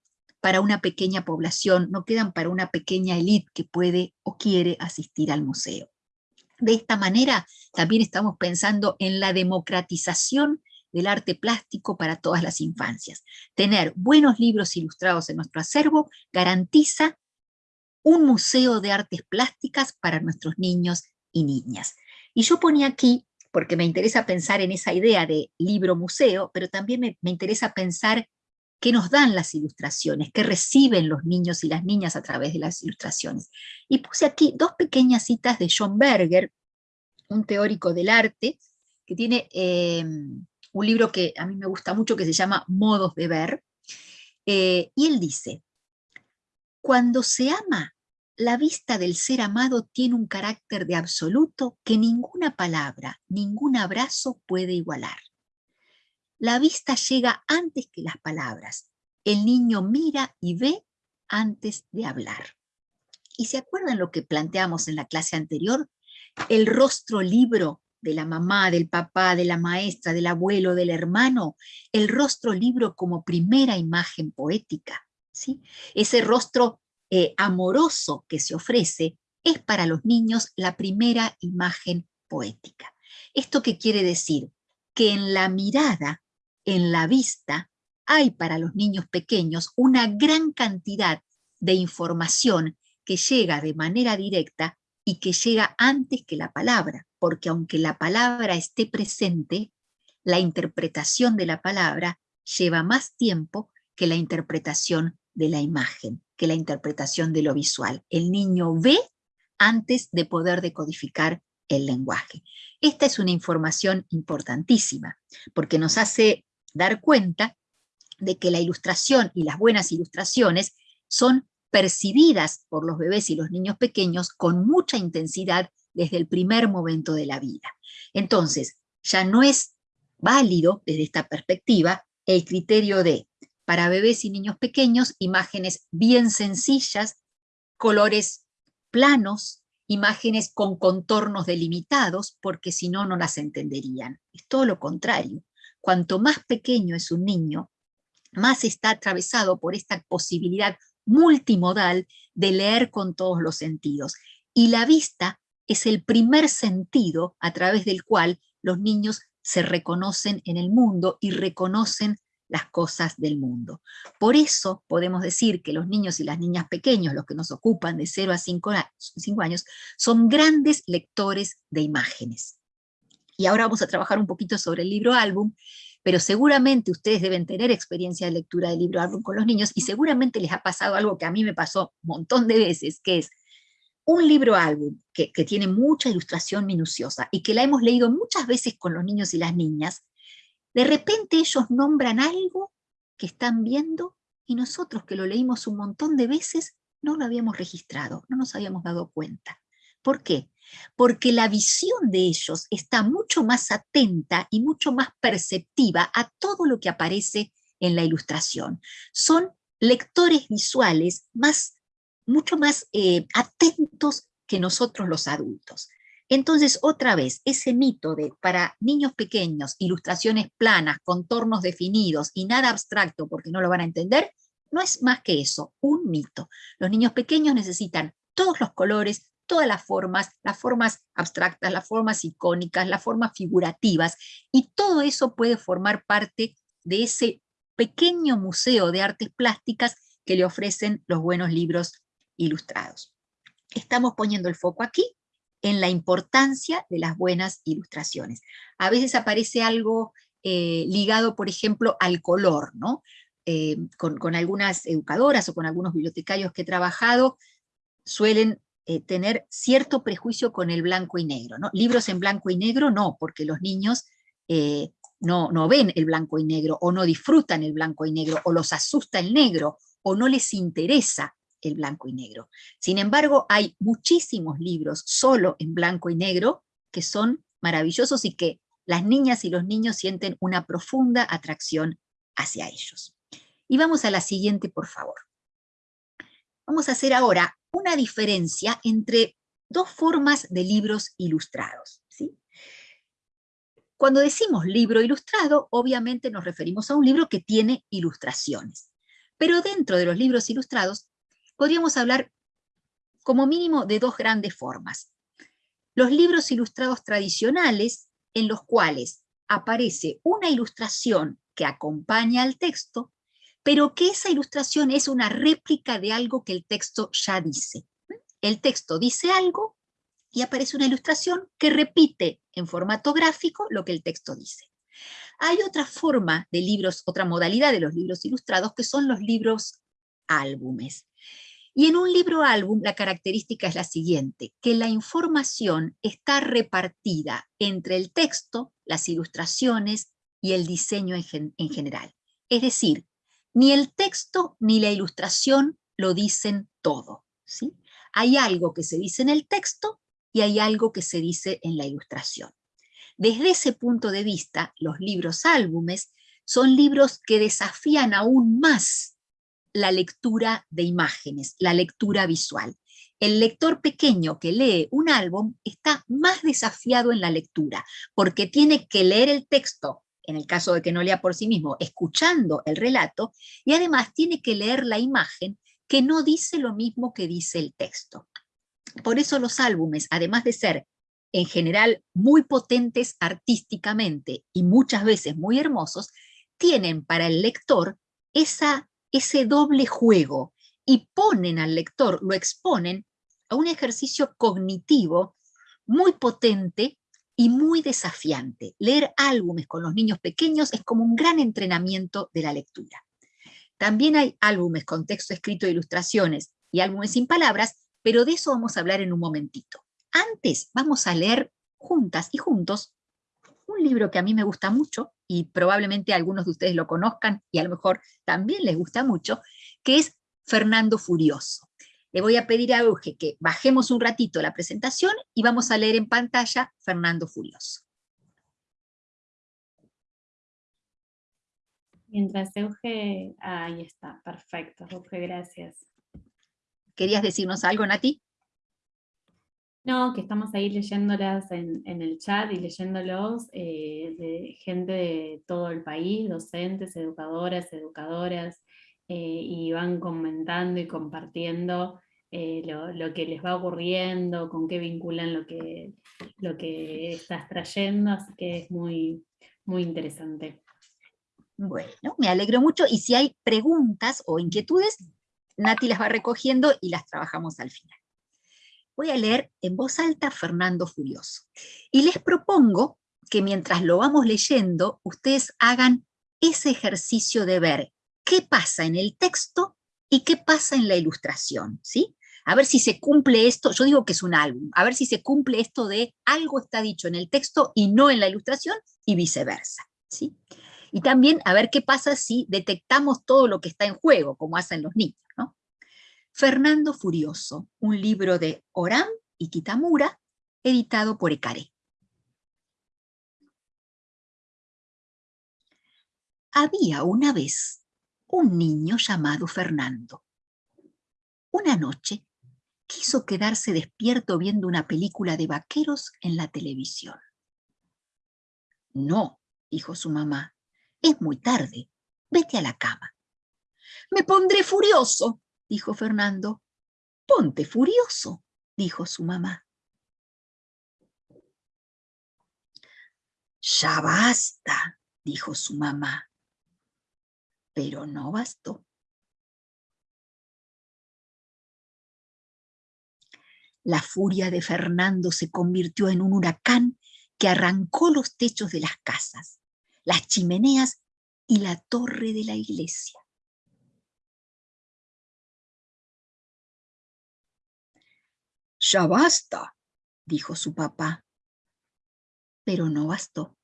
para una pequeña población, no quedan para una pequeña élite que puede o quiere asistir al museo. De esta manera también estamos pensando en la democratización del arte plástico para todas las infancias. Tener buenos libros ilustrados en nuestro acervo garantiza un museo de artes plásticas para nuestros niños y niñas. Y yo ponía aquí, porque me interesa pensar en esa idea de libro-museo, pero también me, me interesa pensar qué nos dan las ilustraciones, qué reciben los niños y las niñas a través de las ilustraciones. Y puse aquí dos pequeñas citas de John Berger, un teórico del arte, que tiene em, un libro que a mí me gusta mucho que se llama Modos de Ver, eh, y él dice, cuando se ama, la vista del ser amado tiene un carácter de absoluto que ninguna palabra, ningún abrazo puede igualar. La vista llega antes que las palabras. El niño mira y ve antes de hablar. ¿Y se acuerdan lo que planteamos en la clase anterior? El rostro libro de la mamá, del papá, de la maestra, del abuelo, del hermano, el rostro libro como primera imagen poética. ¿sí? Ese rostro eh, amoroso que se ofrece es para los niños la primera imagen poética. ¿Esto qué quiere decir? Que en la mirada en la vista hay para los niños pequeños una gran cantidad de información que llega de manera directa y que llega antes que la palabra, porque aunque la palabra esté presente, la interpretación de la palabra lleva más tiempo que la interpretación de la imagen, que la interpretación de lo visual. El niño ve antes de poder decodificar el lenguaje. Esta es una información importantísima, porque nos hace dar cuenta de que la ilustración y las buenas ilustraciones son percibidas por los bebés y los niños pequeños con mucha intensidad desde el primer momento de la vida. Entonces, ya no es válido desde esta perspectiva el criterio de, para bebés y niños pequeños, imágenes bien sencillas, colores planos, imágenes con contornos delimitados, porque si no, no las entenderían. Es todo lo contrario cuanto más pequeño es un niño, más está atravesado por esta posibilidad multimodal de leer con todos los sentidos. Y la vista es el primer sentido a través del cual los niños se reconocen en el mundo y reconocen las cosas del mundo. Por eso podemos decir que los niños y las niñas pequeños, los que nos ocupan de 0 a 5 años, son grandes lectores de imágenes. Y ahora vamos a trabajar un poquito sobre el libro álbum, pero seguramente ustedes deben tener experiencia de lectura del libro álbum con los niños y seguramente les ha pasado algo que a mí me pasó un montón de veces, que es un libro álbum que, que tiene mucha ilustración minuciosa y que la hemos leído muchas veces con los niños y las niñas, de repente ellos nombran algo que están viendo y nosotros que lo leímos un montón de veces no lo habíamos registrado, no nos habíamos dado cuenta. ¿Por qué? Porque la visión de ellos está mucho más atenta y mucho más perceptiva a todo lo que aparece en la ilustración. Son lectores visuales más, mucho más eh, atentos que nosotros los adultos. Entonces, otra vez, ese mito de para niños pequeños, ilustraciones planas, contornos definidos y nada abstracto porque no lo van a entender, no es más que eso, un mito. Los niños pequeños necesitan todos los colores, todas las formas, las formas abstractas, las formas icónicas, las formas figurativas, y todo eso puede formar parte de ese pequeño museo de artes plásticas que le ofrecen los buenos libros ilustrados. Estamos poniendo el foco aquí en la importancia de las buenas ilustraciones. A veces aparece algo eh, ligado, por ejemplo, al color, ¿no? Eh, con, algunas educadoras o con algunos bibliotecarios que he trabajado, suelen eh, tener cierto prejuicio con el blanco y negro. ¿no? Libros en blanco y negro no, porque los niños no, no ven el blanco y negro, o no disfrutan el blanco y negro, o los asusta el negro, o no les interesa el blanco y negro. Sin embargo, hay muchísimos libros solo en blanco y negro que son maravillosos y que las niñas y los niños sienten una profunda atracción hacia ellos. Y vamos a la siguiente, por favor. Vamos a hacer ahora una diferencia entre dos formas de libros ilustrados. ¿sí? Cuando decimos libro ilustrado, obviamente nos referimos a un libro que tiene ilustraciones. Pero dentro de los libros ilustrados podríamos hablar como mínimo de dos grandes formas. Los libros ilustrados tradicionales, en los cuales aparece una ilustración que acompaña al texto, pero que esa ilustración es una réplica de algo que el texto ya dice. El texto dice algo y aparece una ilustración que repite en formato gráfico lo que el texto dice. Hay otra forma de libros, otra modalidad de los libros ilustrados, que son los libros álbumes. Y en un libro álbum la característica es la siguiente, que la información está repartida entre el texto, las ilustraciones y el diseño en, en general. Es decir, ni el texto ni la ilustración lo dicen todo. ¿sí? Hay algo que se dice en el texto y hay algo que se dice en la ilustración. Desde ese punto de vista, los libros álbumes son libros que desafían aún más la lectura de imágenes, la lectura visual. El lector pequeño que lee un álbum está más desafiado en la lectura, porque tiene que leer el texto, en el caso de que no lea por sí mismo, escuchando el relato, y además tiene que leer la imagen que no dice lo mismo que dice el texto. Por eso los álbumes, además de ser en general muy potentes artísticamente y muchas veces muy hermosos, tienen para el lector esa ese doble juego y ponen al lector, lo exponen a un ejercicio cognitivo muy potente y muy desafiante. Leer álbumes con los niños pequeños es como un gran entrenamiento de la lectura. También hay álbumes con texto escrito e ilustraciones y álbumes sin palabras, pero de eso vamos a hablar en un momentito. Antes vamos a leer juntas y juntos un libro que a mí me gusta mucho, y probablemente algunos de ustedes lo conozcan, y a lo mejor también les gusta mucho, que es Fernando Furioso. Le voy a pedir a Euge que bajemos un ratito la presentación y vamos a leer en pantalla Fernando Furioso.
Mientras Euge, ahí está, perfecto, Euge, gracias.
¿Querías decirnos algo, Nati?
No, que estamos ahí leyéndolas en, el chat y leyéndolos eh, de gente de todo el país, docentes, educadoras, educadoras, eh, y van comentando y compartiendo eh, lo, que les va ocurriendo, con qué vinculan lo que, lo que estás trayendo, así que es muy, muy interesante.
Bueno, me alegro mucho, y si hay preguntas o inquietudes, Nati las va recogiendo y las trabajamos al final voy a leer en voz alta Fernando Furioso. Y les propongo que mientras lo vamos leyendo, ustedes hagan ese ejercicio de ver qué pasa en el texto y qué pasa en la ilustración, ¿sí? A ver si se cumple esto, yo digo que es un álbum, a ver si se cumple esto de algo está dicho en el texto y no en la ilustración y viceversa, ¿sí? Y también a ver qué pasa si detectamos todo lo que está en juego, como hacen los niños. Fernando Furioso, un libro de Oram y Kitamura, editado por Ecare. Había una vez un niño llamado Fernando. Una noche quiso quedarse despierto viendo una película de vaqueros en la televisión. No, dijo su mamá, es muy tarde, vete a la cama. Me pondré furioso, dijo Fernando. Ponte furioso, dijo su mamá. Ya basta, dijo su mamá. Pero no bastó. La furia de Fernando se convirtió en un huracán que arrancó los techos de las casas, las chimeneas y la torre de la iglesia. Ya basta, dijo su papá, pero no bastó.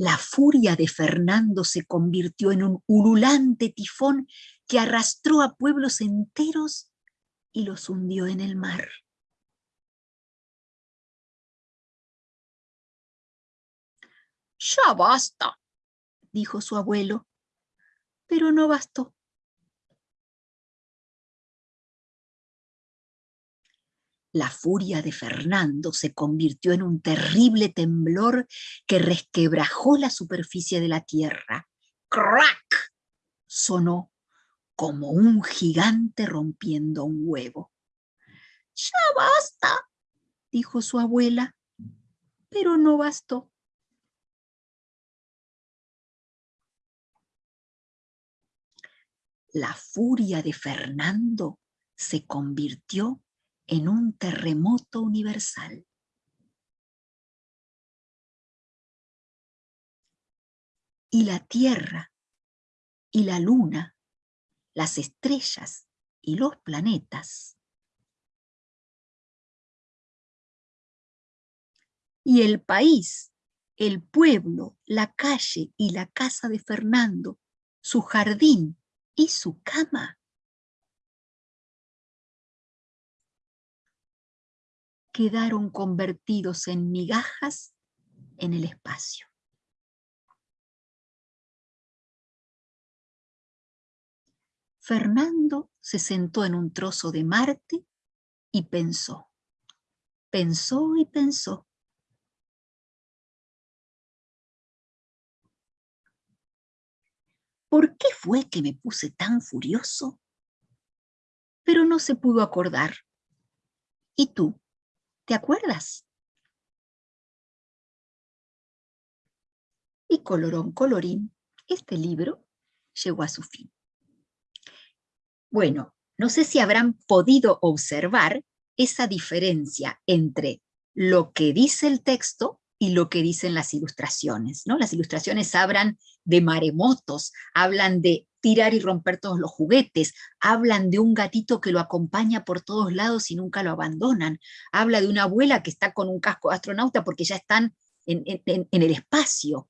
La furia de Fernando se convirtió en un ululante tifón que arrastró a pueblos enteros y los hundió en el mar. Ya basta, dijo su abuelo, pero no bastó. La furia de Fernando se convirtió en un terrible temblor que resquebrajó la superficie de la tierra. ¡Crack! Sonó como un gigante rompiendo un huevo. ¡Ya basta! dijo su abuela, pero no bastó. La furia de Fernando se convirtió en un terremoto universal. Y la Tierra, y la Luna, las estrellas y los planetas, y el país, el pueblo, la calle y la casa de Fernando, su jardín y su cama, quedaron convertidos en migajas en el espacio. Fernando se sentó en un trozo de Marte y pensó. Pensó y pensó. ¿Por qué fue que me puse tan furioso? Pero no se pudo acordar. ¿Y tú? ¿Te acuerdas? Y colorón colorín, este libro llegó a su fin. Bueno, no sé si habrán podido observar esa diferencia entre lo que dice el texto y lo que dicen las ilustraciones. ¿no? Las ilustraciones hablan de maremotos, hablan de tirar y romper todos los juguetes, hablan de un gatito que lo acompaña por todos lados y nunca lo abandonan, habla de una abuela que está con un casco de astronauta porque ya están en, el espacio.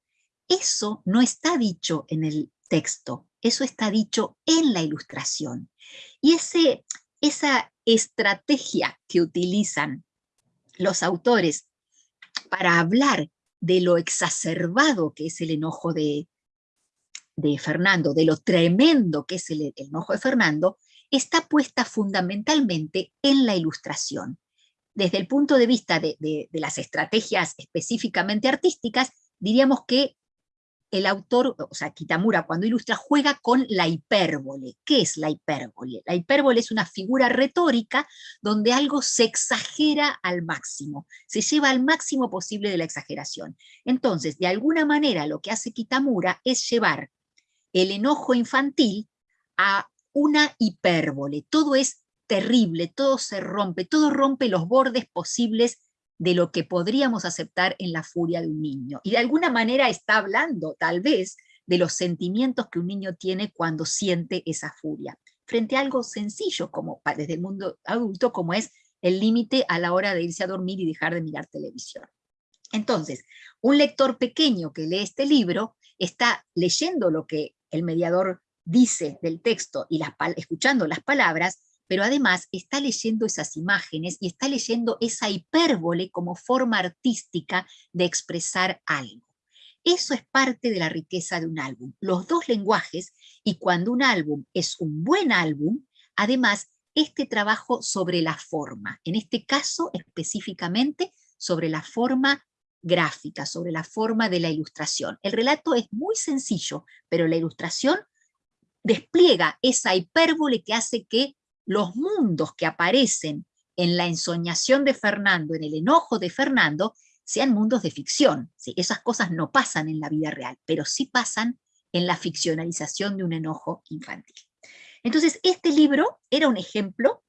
Eso no está dicho en el texto, eso está dicho en la ilustración. Y ese, esa estrategia que utilizan los autores para hablar de lo exacerbado que es el enojo de, de Fernando, de lo tremendo que es el, enojo de Fernando, está puesta fundamentalmente en la ilustración. Desde el punto de vista de, de, las estrategias específicamente artísticas, diríamos que el autor, o sea, Kitamura, cuando ilustra, juega con la hipérbole. ¿Qué es la hipérbole? La hipérbole es una figura retórica donde algo se exagera al máximo, se lleva al máximo posible de la exageración. Entonces, de alguna manera, lo que hace Kitamura es llevar el enojo infantil a una hipérbole. Todo es terrible, todo se rompe, todo rompe los bordes posibles de lo que podríamos aceptar en la furia de un niño. Y de alguna manera está hablando, tal vez, de los sentimientos que un niño tiene cuando siente esa furia, frente a algo sencillo como desde el mundo adulto, como es el límite a la hora de irse a dormir y dejar de mirar televisión. Entonces, un lector pequeño que lee este libro está leyendo lo que el mediador dice del texto y escuchando las palabras, pero además está leyendo esas imágenes y está leyendo esa hipérbole como forma artística de expresar algo. Eso es parte de la riqueza de un álbum, los dos lenguajes, y cuando un álbum es un buen álbum, además este trabajo sobre la forma, en este caso específicamente sobre la forma gráfica, sobre la forma de la ilustración. El relato es muy sencillo, pero la ilustración despliega esa hipérbole que hace que los mundos que aparecen en la ensoñación de Fernando, en el enojo de Fernando, sean mundos de ficción. Esas cosas no pasan en la vida real, pero sí pasan en la ficcionalización de un enojo infantil. Entonces, este libro era un ejemplo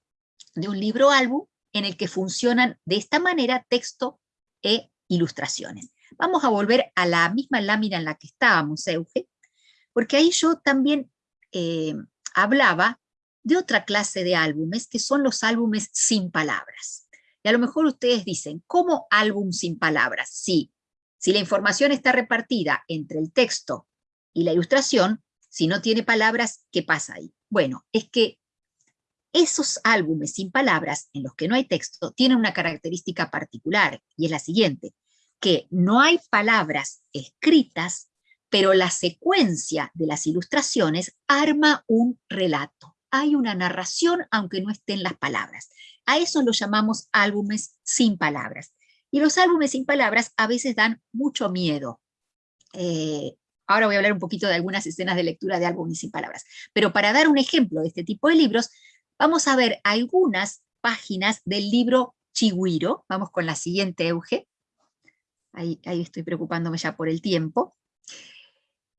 de un libro álbum en el que funcionan de esta manera texto e ilustraciones. Vamos a volver a la misma lámina en la que estábamos, Euge, porque ahí yo también eh, hablaba de otra clase de álbumes, que son los álbumes sin palabras. Y a lo mejor ustedes dicen, ¿cómo álbum sin palabras? Sí, si la información está repartida entre el texto y la ilustración, si no tiene palabras, ¿qué pasa ahí? Bueno, es que esos álbumes sin palabras, en los que no hay texto, tienen una característica particular, y es la siguiente, que no hay palabras escritas, pero la secuencia de las ilustraciones arma un relato. Hay una narración, aunque no estén las palabras. A eso lo llamamos álbumes sin palabras. Y los álbumes sin palabras a veces dan mucho miedo. Eh, ahora voy a hablar un poquito de algunas escenas de lectura de álbumes sin palabras. Pero para dar un ejemplo de este tipo de libros, vamos a ver algunas páginas del libro Chigüiro. Vamos con la siguiente, Euge. Ahí, estoy preocupándome ya por el tiempo.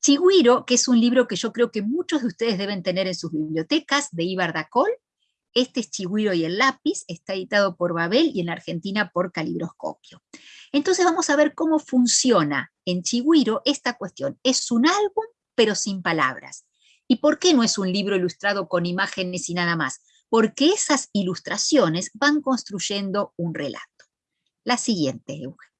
Chigüiro, que es un libro que yo creo que muchos de ustedes deben tener en sus bibliotecas, de Ibar Dacol, este es Chigüiro y el lápiz, está editado por Babel y en Argentina por Calibroscopio. Entonces vamos a ver cómo funciona en Chigüiro esta cuestión. Es un álbum, pero sin palabras. ¿Y por qué no es un libro ilustrado con imágenes y nada más? Porque esas ilustraciones van construyendo un relato. La siguiente, Eugen.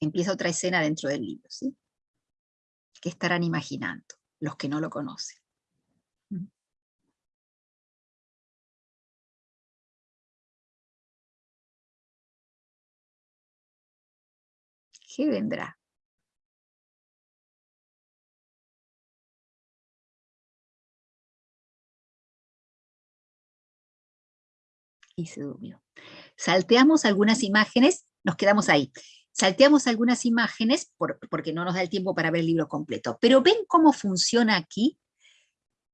Empieza otra escena dentro del libro, ¿sí? ¿Qué estarán imaginando los que no lo conocen? ¿Qué vendrá? Y se durmió. Salteamos algunas imágenes, nos quedamos ahí. Salteamos algunas imágenes porque no nos da el tiempo para ver el libro completo, pero ven cómo funciona aquí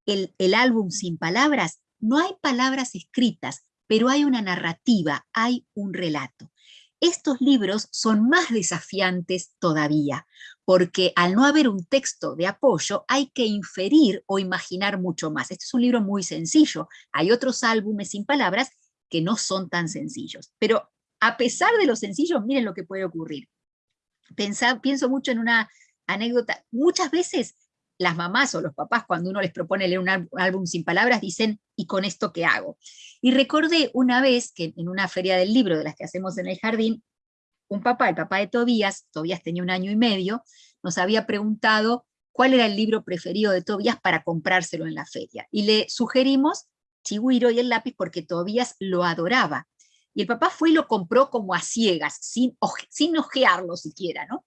el, el álbum sin palabras. No hay palabras escritas, pero hay una narrativa, hay un relato. Estos libros son más desafiantes todavía, porque al no haber un texto de apoyo hay que inferir o imaginar mucho más. Este es un libro muy sencillo. Hay otros álbumes sin palabras que no son tan sencillos. Pero a pesar de lo sencillo, miren lo que puede ocurrir. pienso mucho en una anécdota, muchas veces las mamás o los papás cuando uno les propone leer un álbum sin palabras dicen, ¿y con esto qué hago? Y recordé una vez que en una feria del libro de las que hacemos en el jardín, un papá, el papá de Tobías, Tobías tenía un año y medio, nos había preguntado cuál era el libro preferido de Tobías para comprárselo en la feria. Y le sugerimos Chigüiro y el lápiz porque Tobías lo adoraba. Y el papá fue y lo compró como a ciegas, sin, sin ojearlo siquiera, ¿no?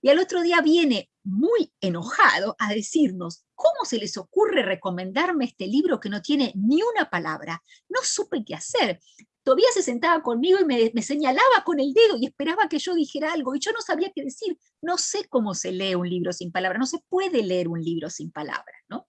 Y al otro día viene muy enojado a decirnos, ¿cómo se les ocurre recomendarme este libro que no tiene ni una palabra? No supe qué hacer. Todavía se sentaba conmigo y me, me, señalaba con el dedo y esperaba que yo dijera algo, y yo no sabía qué decir. No sé cómo se lee un libro sin palabras, no se puede leer un libro sin palabras, ¿no?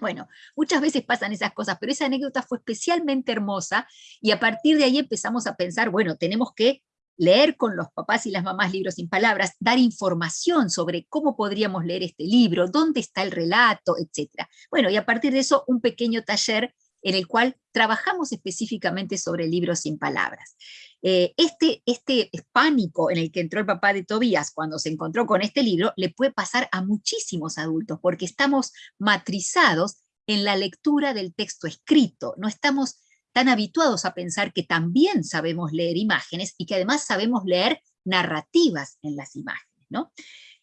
Bueno, muchas veces pasan esas cosas, pero esa anécdota fue especialmente hermosa y a partir de ahí empezamos a pensar, bueno, tenemos que leer con los papás y las mamás libros sin palabras, dar información sobre cómo podríamos leer este libro, dónde está el relato, etc. Bueno, y a partir de eso un pequeño taller en el cual trabajamos específicamente sobre libros sin palabras. Eh, este, este pánico en el que entró el papá de Tobías cuando se encontró con este libro le puede pasar a muchísimos adultos, porque estamos matrizados en la lectura del texto escrito, no estamos tan habituados a pensar que también sabemos leer imágenes y que además sabemos leer narrativas en las imágenes. ¿no?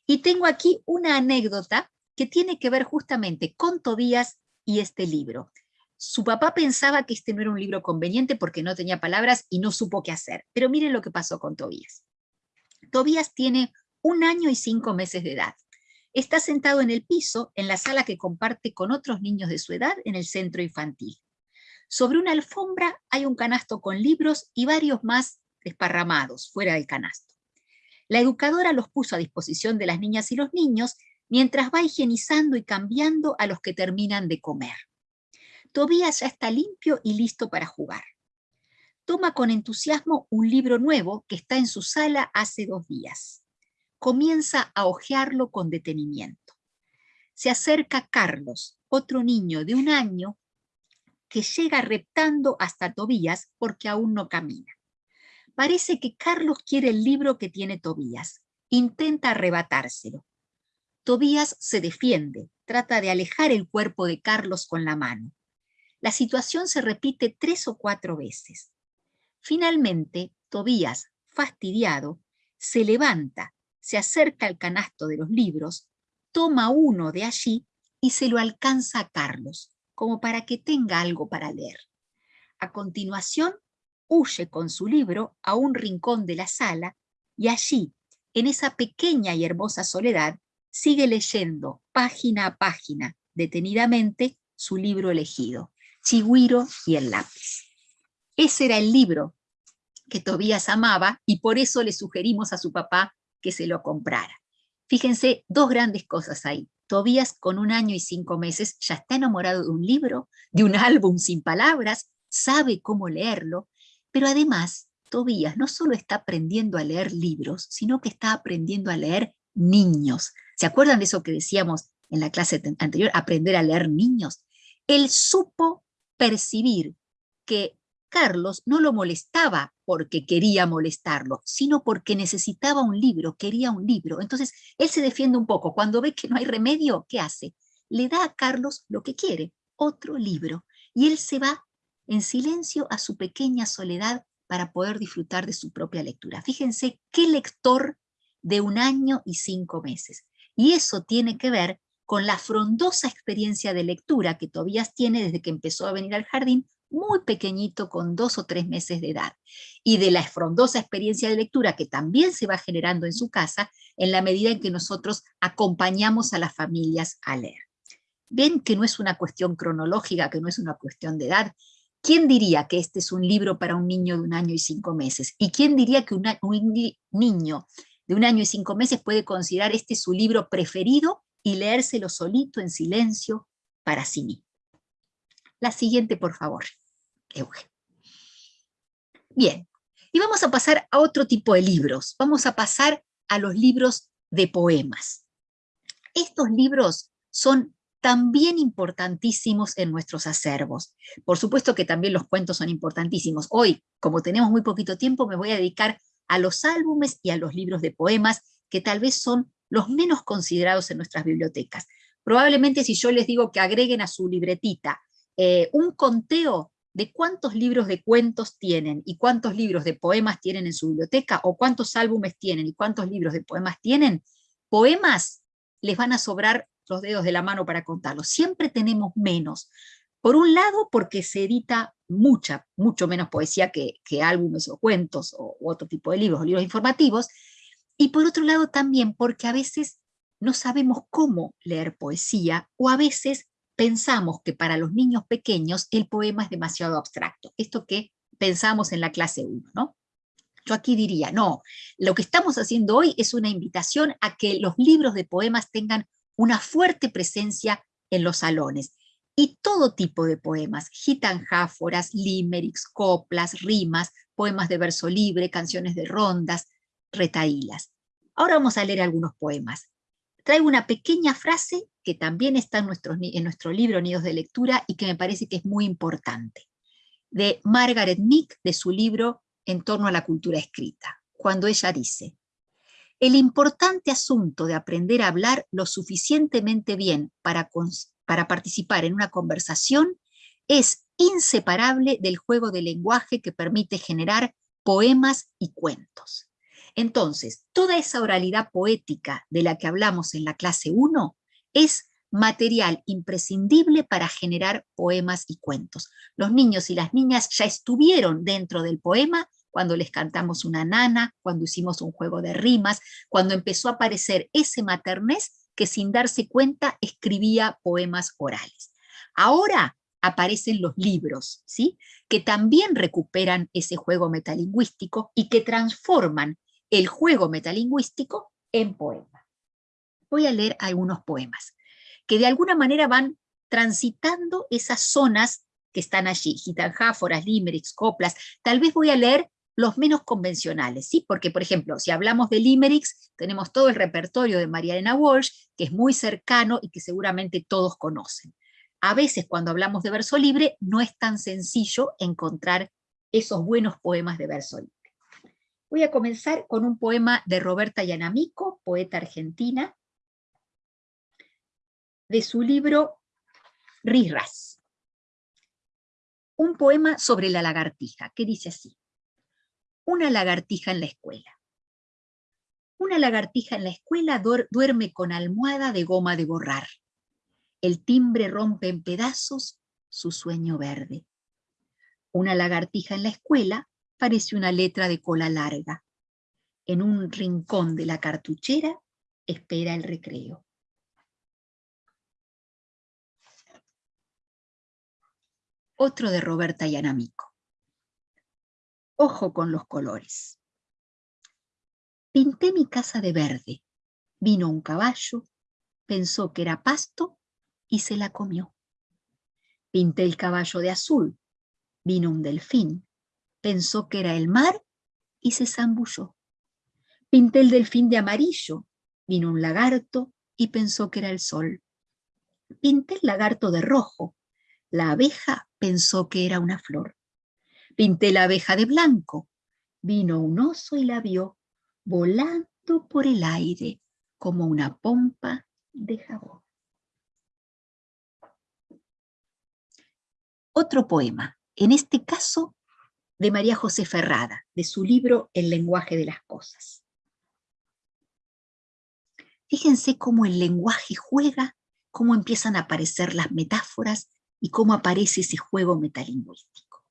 Y tengo aquí una anécdota que tiene que ver justamente con Tobías y este libro. Su papá pensaba que este no era un libro conveniente porque no tenía palabras y no supo qué hacer. Pero miren lo que pasó con Tobías. Tobías tiene un año y cinco meses de edad. Está sentado en el piso, en la sala que comparte con otros niños de su edad en el centro infantil. Sobre una alfombra hay un canasto con libros y varios más desparramados fuera del canasto. La educadora los puso a disposición de las niñas y los niños mientras va higienizando y cambiando a los que terminan de comer. Tobías ya está limpio y listo para jugar. Toma con entusiasmo un libro nuevo que está en su sala hace dos días. Comienza a hojearlo con detenimiento. Se acerca Carlos, otro niño de un año, que llega reptando hasta Tobías porque aún no camina. Parece que Carlos quiere el libro que tiene Tobías. Intenta arrebatárselo. Tobías se defiende, trata de alejar el cuerpo de Carlos con la mano. La situación se repite tres o cuatro veces. Finalmente, Tobías, fastidiado, se levanta, se acerca al canasto de los libros, toma uno de allí y se lo alcanza a Carlos, como para que tenga algo para leer. A continuación, huye con su libro a un rincón de la sala y allí, en esa pequeña y hermosa soledad, sigue leyendo página a página, detenidamente, su libro elegido. Chigüiro y el lápiz. Ese era el libro que Tobías amaba y por eso le sugerimos a su papá que se lo comprara. Fíjense, dos grandes cosas ahí. Tobías con un año y cinco meses ya está enamorado de un libro, de un álbum sin palabras, sabe cómo leerlo, pero además Tobías no solo está aprendiendo a leer libros, sino que está aprendiendo a leer niños. ¿Se acuerdan de eso que decíamos en la clase anterior, aprender a leer niños? Él supo percibir que Carlos no lo molestaba porque quería molestarlo, sino porque necesitaba un libro, quería un libro. Entonces, él se defiende un poco. Cuando ve que no hay remedio, ¿qué hace? Le da a Carlos lo que quiere, otro libro. Y él se va en silencio a su pequeña soledad para poder disfrutar de su propia lectura. Fíjense qué lector de un año y cinco meses. Y eso tiene que ver con la frondosa experiencia de lectura que Tobías tiene desde que empezó a venir al jardín, muy pequeñito, con dos o tres meses de edad, y de la frondosa experiencia de lectura que también se va generando en su casa en la medida en que nosotros acompañamos a las familias a leer. Ven que no es una cuestión cronológica, que no es una cuestión de edad. ¿Quién diría que este es un libro para un niño de un año y cinco meses? ¿Y quién diría que un niño de un año y cinco meses puede considerar este su libro preferido y leérselo solito en silencio para sí mismo. La siguiente, por favor, Euge. Bien, y vamos a pasar a otro tipo de libros. Vamos a pasar a los libros de poemas. Estos libros son también importantísimos en nuestros acervos. Por supuesto que también los cuentos son importantísimos. Hoy, como tenemos muy poquito tiempo, me voy a dedicar a los álbumes y a los libros de poemas, que tal vez son los menos considerados en nuestras bibliotecas. Probablemente si yo les digo que agreguen a su libretita eh, un conteo de cuántos libros de cuentos tienen y cuántos libros de poemas tienen en su biblioteca, o cuántos álbumes tienen y cuántos libros de poemas tienen, poemas les van a sobrar los dedos de la mano para contarlos. Siempre tenemos menos. Por un lado, porque se edita mucha, mucho menos poesía que, álbumes o cuentos o otro tipo de libros, o libros informativos, y por otro lado también porque a veces no sabemos cómo leer poesía o a veces pensamos que para los niños pequeños el poema es demasiado abstracto. Esto que pensamos en la clase 1, ¿no? Yo aquí diría, no, lo que estamos haciendo hoy es una invitación a que los libros de poemas tengan una fuerte presencia en los salones. Y todo tipo de poemas, gitanjáforas, limericks, coplas, rimas, poemas de verso libre, canciones de rondas, retaílas. Ahora vamos a leer algunos poemas. Traigo una pequeña frase que también está en nuestro, libro Nidos de Lectura y que me parece que es muy importante, de Margaret Meek, de su libro En torno a la cultura escrita, cuando ella dice, el importante asunto de aprender a hablar lo suficientemente bien para, para participar en una conversación es inseparable del juego de lenguaje que permite generar poemas y cuentos. Entonces, toda esa oralidad poética de la que hablamos en la clase 1 es material imprescindible para generar poemas y cuentos. Los niños y las niñas ya estuvieron dentro del poema cuando les cantamos una nana, cuando hicimos un juego de rimas, cuando empezó a aparecer ese maternés que sin darse cuenta escribía poemas orales. Ahora aparecen los libros, ¿sí? que también recuperan ese juego metalingüístico y que transforman el juego metalingüístico en poema. Voy a leer algunos poemas que de alguna manera van transitando esas zonas que están allí, gitanjáforas, limericks, coplas. Tal vez voy a leer los menos convencionales, ¿sí? Porque, por ejemplo, si hablamos de limericks, tenemos todo el repertorio de María Elena Walsh, que es muy cercano y que seguramente todos conocen. A veces cuando hablamos de verso libre, no es tan sencillo encontrar esos buenos poemas de verso libre. Voy a comenzar con un poema de Roberta Yanamico, poeta argentina, de su libro Rirras. Un poema sobre la lagartija, que dice así. Una lagartija en la escuela. Una lagartija en la escuela duerme con almohada de goma de borrar. El timbre rompe en pedazos su sueño verde. Una lagartija en la escuela parece una letra de cola larga. En un rincón de la cartuchera espera el recreo. Otro de Roberta Yanamico. Ojo con los colores. Pinté mi casa de verde. Vino un caballo, pensó que era pasto y se la comió. Pinté el caballo de azul. Vino un delfín, pensó que era el mar y se zambulló. Pinté el delfín de amarillo. Vino un lagarto y pensó que era el sol. Pinté el lagarto de rojo. La abeja pensó que era una flor. Pinté la abeja de blanco. Vino un oso y la vio volando por el aire como una pompa de jabón. Otro poema, en este caso de María José Ferrada, de su libro El lenguaje de las cosas. Fíjense cómo el lenguaje juega, cómo empiezan a aparecer las metáforas y cómo aparece ese juego metalingüístico.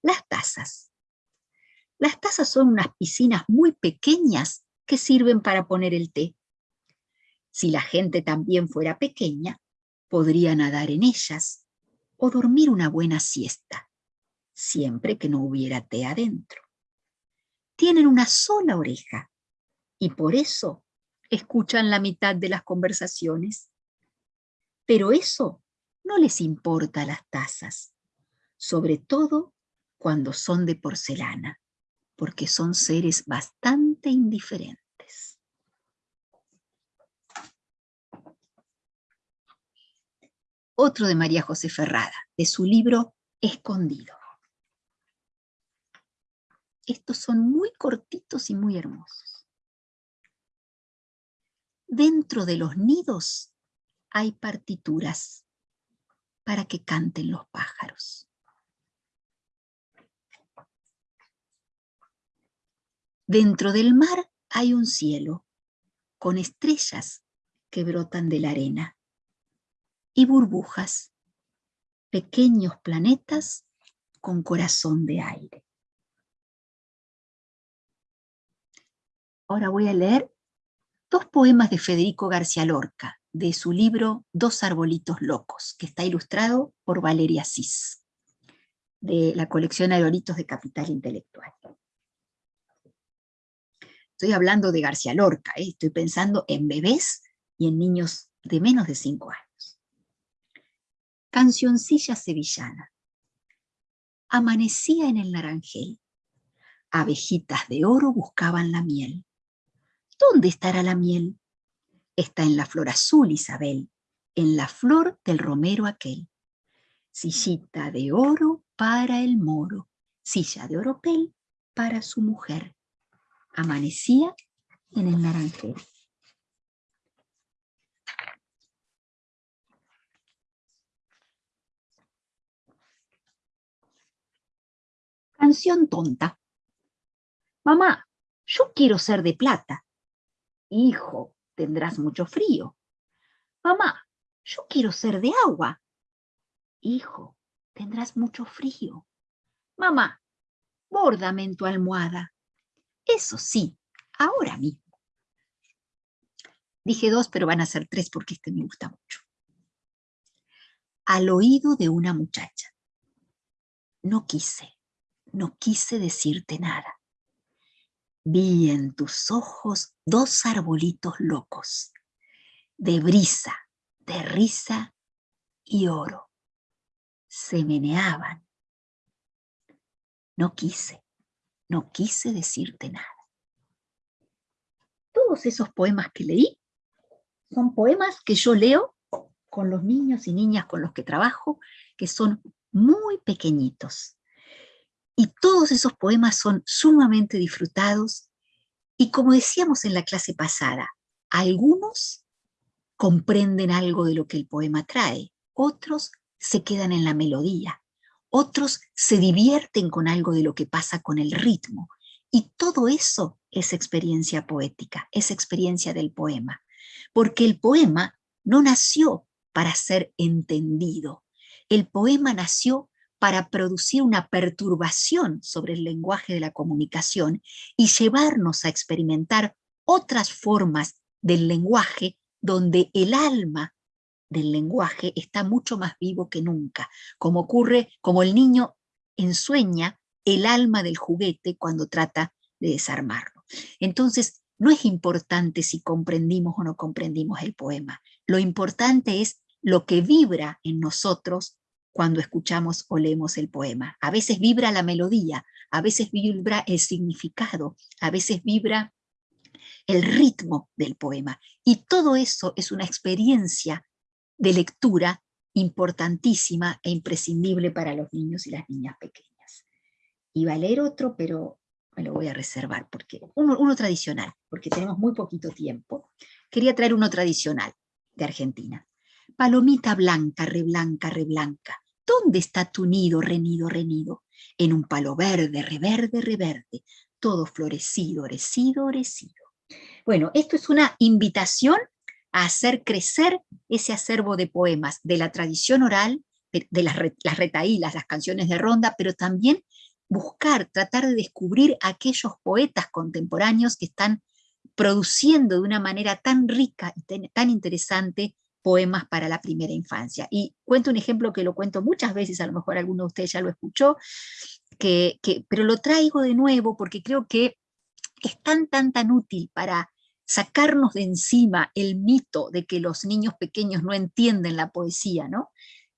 Las tazas. Las tazas son unas piscinas muy pequeñas que sirven para poner el té. Si la gente también fuera pequeña, podría nadar en ellas o dormir una buena siesta, siempre que no hubiera té adentro. Tienen una sola oreja y por eso escuchan la mitad de las conversaciones. Pero eso no les importa las tazas, sobre todo cuando son de porcelana, porque son seres bastante indiferentes. Otro de María José Ferrada, de su libro Escondido. Estos son muy cortitos y muy hermosos. Dentro de los nidos hay partituras para que canten los pájaros. Dentro del mar hay un cielo con estrellas que brotan de la arena y burbujas, pequeños planetas con corazón de aire. Ahora voy a leer dos poemas de Federico García Lorca, de su libro Dos arbolitos locos, que está ilustrado por Valeria Cis, de la colección Arbolitos de Capital Intelectual. Estoy hablando de García Lorca, ¿eh? estoy pensando en bebés y en niños de menos de cinco años. Cancioncilla sevillana. Amanecía en el naranjel. Abejitas de oro buscaban la miel. ¿Dónde estará la miel? Está en la flor azul, Isabel, en la flor del romero aquel. Sillita de oro para el moro, silla de oropel para su mujer. Amanecía en el naranjero. Canción tonta. Mamá, yo quiero ser de plata. Hijo, tendrás mucho frío. Mamá, yo quiero ser de agua. Hijo, tendrás mucho frío. Mamá, bórdame en tu almohada. Eso sí, ahora mismo. Dije dos, pero van a ser tres porque este me gusta mucho. Al oído de una muchacha. No quise, no quise decirte nada. Vi en tus ojos dos arbolitos locos, de brisa, de risa y oro. Se meneaban. No quise, no quise decirte nada. Todos esos poemas que leí son poemas que yo leo con los niños y niñas con los que trabajo, que son muy pequeñitos. Y todos esos poemas son sumamente disfrutados y como decíamos en la clase pasada, algunos comprenden algo de lo que el poema trae, otros se quedan en la melodía, otros se divierten con algo de lo que pasa con el ritmo. Y todo eso es experiencia poética, es experiencia del poema. Porque el poema no nació para ser entendido. El poema nació para producir una perturbación sobre el lenguaje de la comunicación y llevarnos a experimentar otras formas del lenguaje donde el alma del lenguaje está mucho más vivo que nunca, como ocurre, como el niño ensueña el alma del juguete cuando trata de desarmarlo. Entonces, no es importante si comprendimos o no comprendimos el poema, lo importante es lo que vibra en nosotros cuando escuchamos o leemos el poema. A veces vibra la melodía, a veces vibra el significado, a veces vibra el ritmo del poema. Y todo eso es una experiencia de lectura importantísima e imprescindible para los niños y las niñas pequeñas. Iba a leer otro, pero me lo voy a reservar, porque uno, tradicional, porque tenemos muy poquito tiempo. Quería traer uno tradicional de Argentina. Palomita blanca, reblanca, reblanca, ¿dónde está tu nido, renido, renido? En un palo verde, reverde, reverde, todo florecido, orecido, orecido. Bueno, esto es una invitación a hacer crecer ese acervo de poemas de la tradición oral, de, las, las retaílas, las canciones de ronda, pero también buscar, tratar de descubrir aquellos poetas contemporáneos que están produciendo de una manera tan rica y tan interesante poemas para la primera infancia. Y cuento un ejemplo que lo cuento muchas veces, a lo mejor alguno de ustedes ya lo escuchó, que, pero lo traigo de nuevo porque creo que es tan, tan, útil para sacarnos de encima el mito de que los niños pequeños no entienden la poesía, ¿no?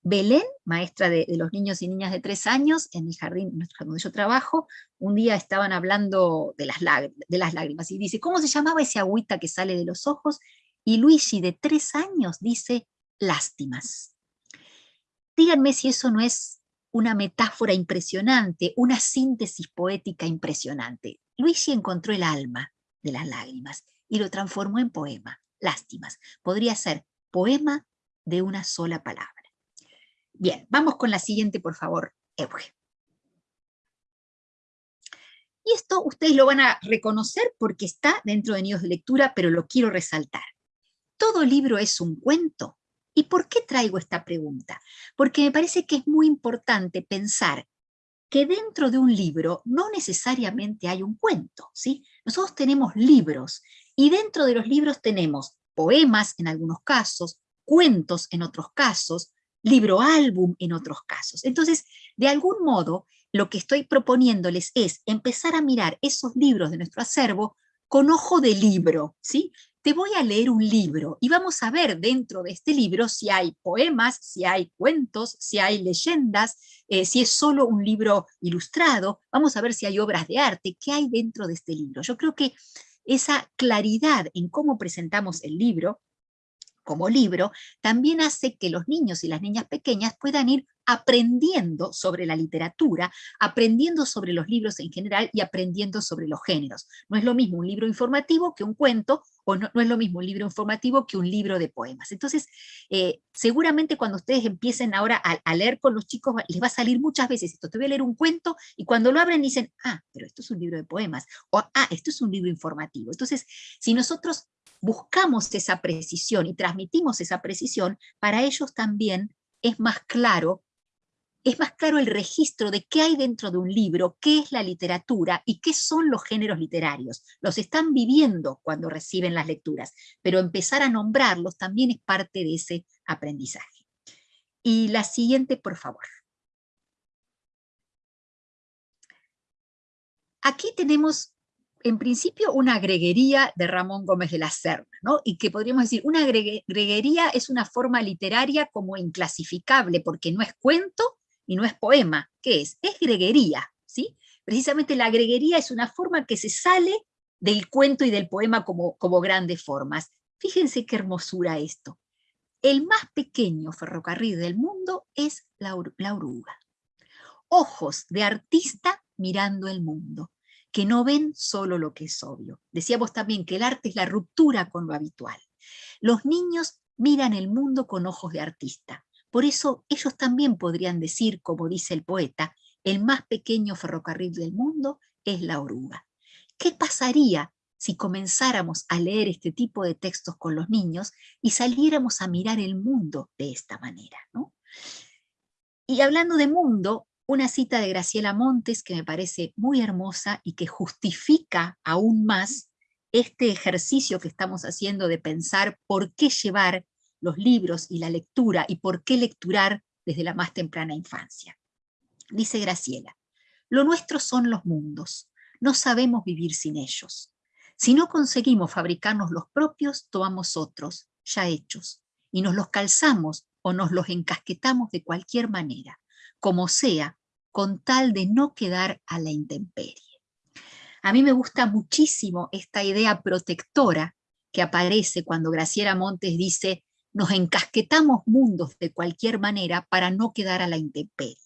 Belén, maestra de, los niños y niñas de tres años, en el jardín donde yo trabajo, un día estaban hablando de las, de las lágrimas, y dice, ¿cómo se llamaba ese agüita que sale de los ojos? Y Luigi, de tres años, dice lástimas. Díganme si eso no es una metáfora impresionante, una síntesis poética impresionante. Luigi encontró el alma de las lágrimas y lo transformó en poema, lástimas. Podría ser poema de una sola palabra. Bien, vamos con la siguiente, por favor, Euge. Y esto ustedes lo van a reconocer porque está dentro de Nidos de Lectura, pero lo quiero resaltar. ¿Todo libro es un cuento? ¿Y por qué traigo esta pregunta? Porque me parece que es muy importante pensar que dentro de un libro no necesariamente hay un cuento, ¿sí? Nosotros tenemos libros, y dentro de los libros tenemos poemas en algunos casos, cuentos en otros casos, libro álbum en otros casos. Entonces, de algún modo, lo que estoy proponiéndoles es empezar a mirar esos libros de nuestro acervo con ojo de libro, ¿sí? te voy a leer un libro y vamos a ver dentro de este libro si hay poemas, si hay cuentos, si hay leyendas, eh, si es solo un libro ilustrado, vamos a ver si hay obras de arte, qué hay dentro de este libro. Yo creo que esa claridad en cómo presentamos el libro, como libro, también hace que los niños y las niñas pequeñas puedan ir aprendiendo sobre la literatura, aprendiendo sobre los libros en general y aprendiendo sobre los géneros. No es lo mismo un libro informativo que un cuento, o no, es lo mismo un libro informativo que un libro de poemas. Entonces, eh, seguramente cuando ustedes empiecen ahora a, a, leer con los chicos, les va a salir muchas veces esto, te voy a leer un cuento, y cuando lo abren dicen, ah, pero esto es un libro de poemas, o ah, esto es un libro informativo. Entonces, si nosotros buscamos esa precisión y transmitimos esa precisión, para ellos también es más claro, es más claro el registro de qué hay dentro de un libro, qué es la literatura y qué son los géneros literarios. Los están viviendo cuando reciben las lecturas, pero empezar a nombrarlos también es parte de ese aprendizaje. Y la siguiente, por favor. Aquí tenemos en principio una greguería de Ramón Gómez de la Serna, ¿no? y que podríamos decir, una greguería es una forma literaria como inclasificable, porque no es cuento y no es poema. ¿Qué es? Es greguería, ¿sí? Precisamente la greguería es una forma que se sale del cuento y del poema como, como grandes formas. Fíjense qué hermosura esto. El más pequeño ferrocarril del mundo es la, la oruga. Ojos de artista mirando el mundo que no ven solo lo que es obvio. Decíamos también que el arte es la ruptura con lo habitual. Los niños miran el mundo con ojos de artista. Por eso ellos también podrían decir, como dice el poeta, el más pequeño ferrocarril del mundo es la oruga. ¿Qué pasaría si comenzáramos a leer este tipo de textos con los niños y saliéramos a mirar el mundo de esta manera? ¿no? Y hablando de mundo, una cita de Graciela Montes que me parece muy hermosa y que justifica aún más este ejercicio que estamos haciendo de pensar por qué llevar los libros y la lectura y por qué lecturar desde la más temprana infancia. Dice Graciela, lo nuestro son los mundos, no sabemos vivir sin ellos. Si no conseguimos fabricarnos los propios, tomamos otros, ya hechos, y nos los calzamos o nos los encasquetamos de cualquier manera, como sea, con tal de no quedar a la intemperie. A mí me gusta muchísimo esta idea protectora que aparece cuando Graciela Montes dice nos encasquetamos mundos de cualquier manera para no quedar a la intemperie.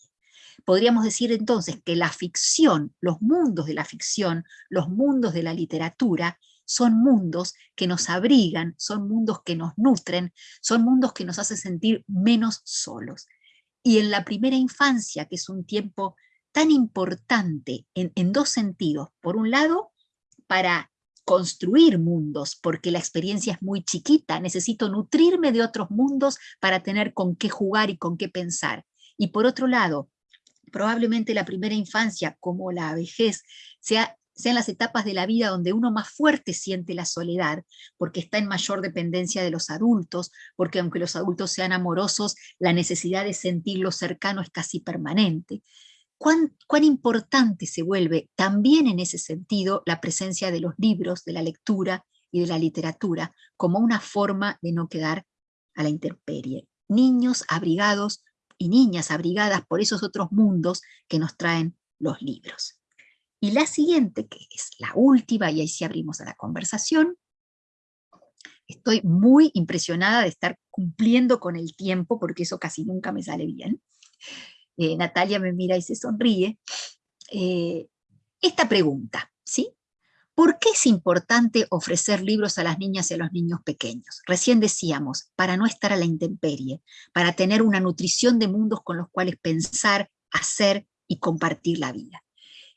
Podríamos decir entonces que la ficción, los mundos de la ficción, los mundos de la literatura, son mundos que nos abrigan, son mundos que nos nutren, son mundos que nos hacen sentir menos solos y en la primera infancia, que es un tiempo tan importante en, dos sentidos. Por un lado, para construir mundos, porque la experiencia es muy chiquita, necesito nutrirme de otros mundos para tener con qué jugar y con qué pensar. Y por otro lado, probablemente la primera infancia, como la vejez, sea sean las etapas de la vida donde uno más fuerte siente la soledad, porque está en mayor dependencia de los adultos, porque aunque los adultos sean amorosos, la necesidad de sentirlo cercano es casi permanente. ¿Cuán, importante se vuelve también en ese sentido la presencia de los libros, de la lectura y de la literatura, como una forma de no quedar a la intemperie. Niños abrigados y niñas abrigadas por esos otros mundos que nos traen los libros. Y la siguiente, que es la última, y ahí sí abrimos a la conversación, estoy muy impresionada de estar cumpliendo con el tiempo, porque eso casi nunca me sale bien. Eh, Natalia me mira y se sonríe. Eh, esta pregunta, ¿sí? ¿Por qué es importante ofrecer libros a las niñas y a los niños pequeños? Recién decíamos, para no estar a la intemperie, para tener una nutrición de mundos con los cuales pensar, hacer y compartir la vida.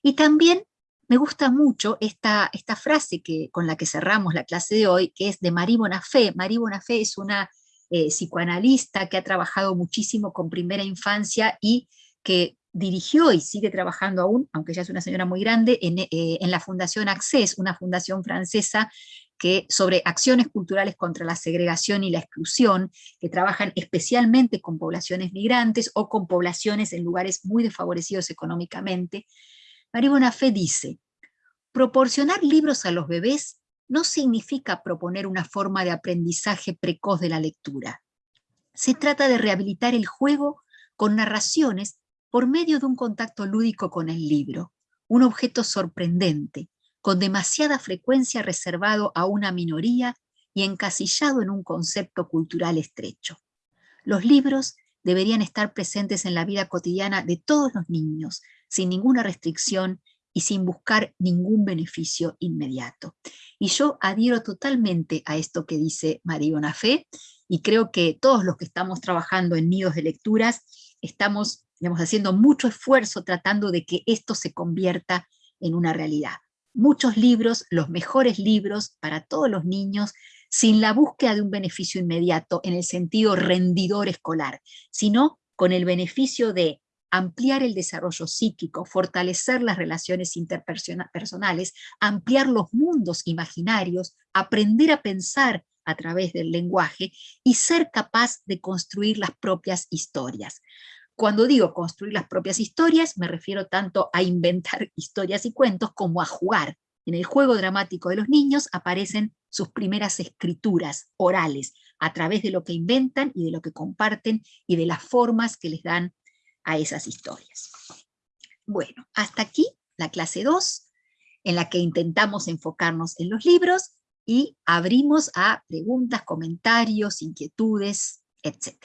Y también me gusta mucho esta, esta frase que, con la que cerramos la clase de hoy, que es de Marie Bonafé. Marie Bonafé es una eh, psicoanalista que ha trabajado muchísimo con primera infancia y que dirigió y sigue trabajando aún, aunque ya es una señora muy grande, en, eh, la Fundación Access, una fundación francesa que, sobre acciones culturales contra la segregación y la exclusión, que trabajan especialmente con poblaciones migrantes o con poblaciones en lugares muy desfavorecidos económicamente, María Bonafé dice, proporcionar libros a los bebés no significa proponer una forma de aprendizaje precoz de la lectura. Se trata de rehabilitar el juego con narraciones por medio de un contacto lúdico con el libro, un objeto sorprendente, con demasiada frecuencia reservado a una minoría y encasillado en un concepto cultural estrecho. Los libros deberían estar presentes en la vida cotidiana de todos los niños, sin ninguna restricción y sin buscar ningún beneficio inmediato. Y yo adhiero totalmente a esto que dice María Bonafé, y creo que todos los que estamos trabajando en nidos de lecturas estamos haciendo mucho esfuerzo tratando de que esto se convierta en una realidad. Muchos libros, los mejores libros para todos los niños, sin la búsqueda de un beneficio inmediato en el sentido rendidor escolar, sino con el beneficio de ampliar el desarrollo psíquico, fortalecer las relaciones interpersonales, ampliar los mundos imaginarios, aprender a pensar a través del lenguaje y ser capaz de construir las propias historias. Cuando digo construir las propias historias, me refiero tanto a inventar historias y cuentos como a jugar. En el juego dramático de los niños aparecen sus primeras escrituras orales, a través de lo que inventan y de lo que comparten y de las formas que les dan a esas historias. Bueno, hasta aquí la clase 2, en la que intentamos enfocarnos en los libros y abrimos a preguntas, comentarios, inquietudes, etc.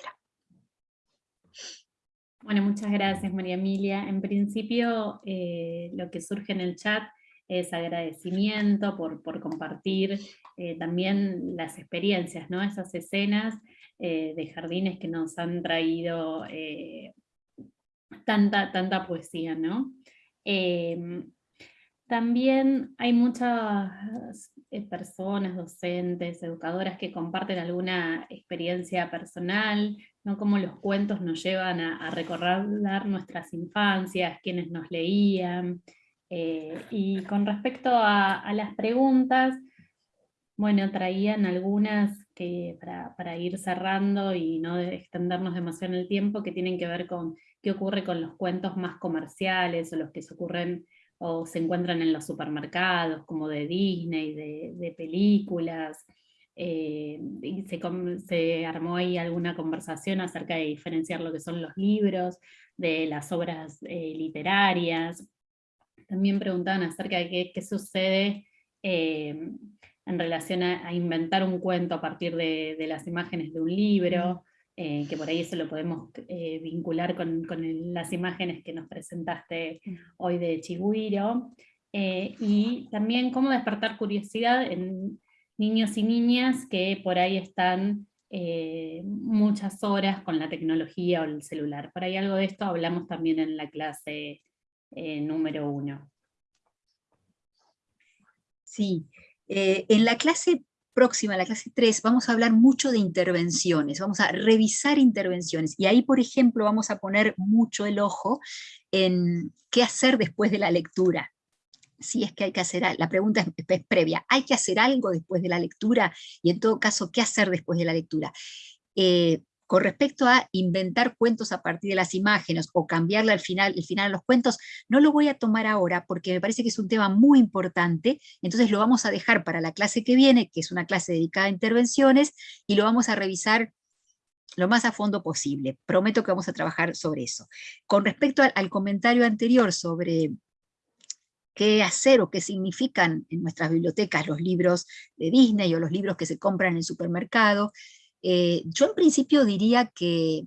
Bueno, muchas gracias María Emilia. En principio eh, lo que surge en el chat es agradecimiento por, compartir eh, también las experiencias, ¿no? esas escenas eh, de jardines que nos han traído tanta, tanta poesía. ¿no? También hay muchas eh, personas, docentes, educadoras que comparten alguna experiencia personal, ¿no? cómo los cuentos nos llevan a, recordar nuestras infancias, quienes nos leían. Eh, y con respecto a, las preguntas, bueno, traían algunas que para, ir cerrando y no extendernos demasiado en el tiempo, que tienen que ver con qué ocurre con los cuentos más comerciales o los que se ocurren o se encuentran en los supermercados, como de Disney, de, películas, eh, se, armó ahí alguna conversación acerca de diferenciar lo que son los libros, de las obras eh, literarias. También preguntaban acerca de qué, sucede eh, en relación a, inventar un cuento a partir de, de las imágenes de un libro, eh, que por ahí eso lo podemos eh, vincular con, las imágenes que nos presentaste hoy de Chigüiro, eh, y también cómo despertar curiosidad en niños y niñas que por ahí están muchas horas con la tecnología o el celular. Por ahí algo de esto hablamos también en la clase número uno.
Sí, en la clase próxima, la clase 3, vamos a hablar mucho de intervenciones, vamos a revisar intervenciones, y ahí, por ejemplo, vamos a poner mucho el ojo en qué hacer después de la lectura. Si es que hay que hacer, la pregunta es, previa, ¿hay que hacer algo después de la lectura? Y en todo caso, ¿qué hacer después de la lectura? Eh, con respecto a inventar cuentos a partir de las imágenes o cambiarle al final, el final a los cuentos, no lo voy a tomar ahora porque me parece que es un tema muy importante, entonces lo vamos a dejar para la clase que viene, que es una clase dedicada a intervenciones, y lo vamos a revisar lo más a fondo posible. Prometo que vamos a trabajar sobre eso. Con respecto al, comentario anterior sobre qué hacer o qué significan en nuestras bibliotecas los libros de Disney o los libros que se compran en el supermercado, eh, yo en principio diría que,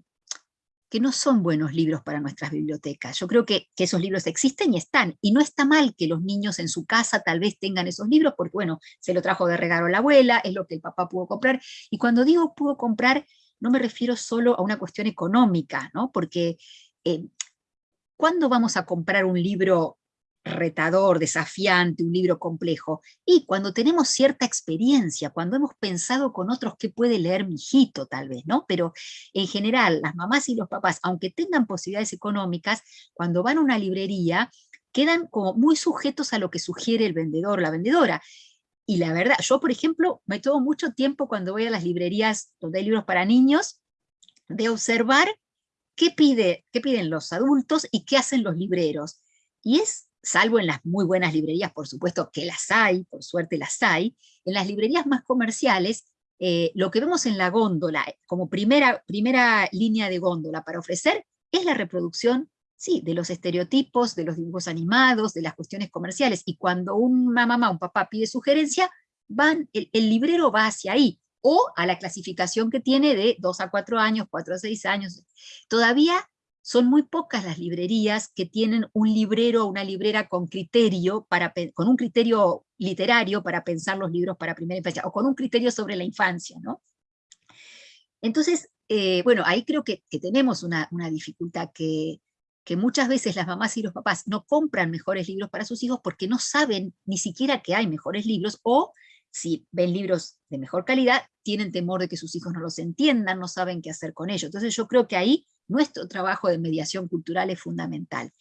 que no son buenos libros para nuestras bibliotecas. Yo creo que, esos libros existen y están, y no está mal que los niños en su casa tal vez tengan esos libros, porque bueno, se lo trajo de regalo la abuela, es lo que el papá pudo comprar, y cuando digo pudo comprar, no me refiero solo a una cuestión económica, ¿no? porque eh, ¿cuándo vamos a comprar un libro retador, desafiante, un libro complejo. Y cuando tenemos cierta experiencia, cuando hemos pensado con otros qué puede leer mi hijito tal vez, ¿no? Pero en general, las mamás y los papás, aunque tengan posibilidades económicas, cuando van a una librería, quedan como muy sujetos a lo que sugiere el vendedor o la vendedora. Y la verdad, yo por ejemplo, me tomo mucho tiempo cuando voy a las librerías donde hay libros para niños, de observar qué, pide, qué piden los adultos y qué hacen los libreros. Y es salvo en las muy buenas librerías, por supuesto que las hay, por suerte las hay, en las librerías más comerciales, eh, lo que vemos en la góndola, eh, como primera, primera línea de góndola para ofrecer, es la reproducción, sí, de los estereotipos, de los dibujos animados, de las cuestiones comerciales, y cuando una mamá, un papá pide sugerencia, van, el, el librero va hacia ahí, o a la clasificación que tiene de 2 a 4 años, 4 a 6 años. Todavía son muy pocas las librerías que tienen un librero o una librera con criterio, para, con un criterio literario para pensar los libros para primera infancia, o con un criterio sobre la infancia, ¿no? Entonces, eh, bueno, ahí creo que, tenemos una, dificultad que, que muchas veces las mamás y los papás no compran mejores libros para sus hijos porque no saben ni siquiera que hay mejores libros, o si ven libros de mejor calidad, tienen temor de que sus hijos no los entiendan, no saben qué hacer con ellos. Entonces yo creo que ahí nuestro trabajo de mediación cultural es fundamental.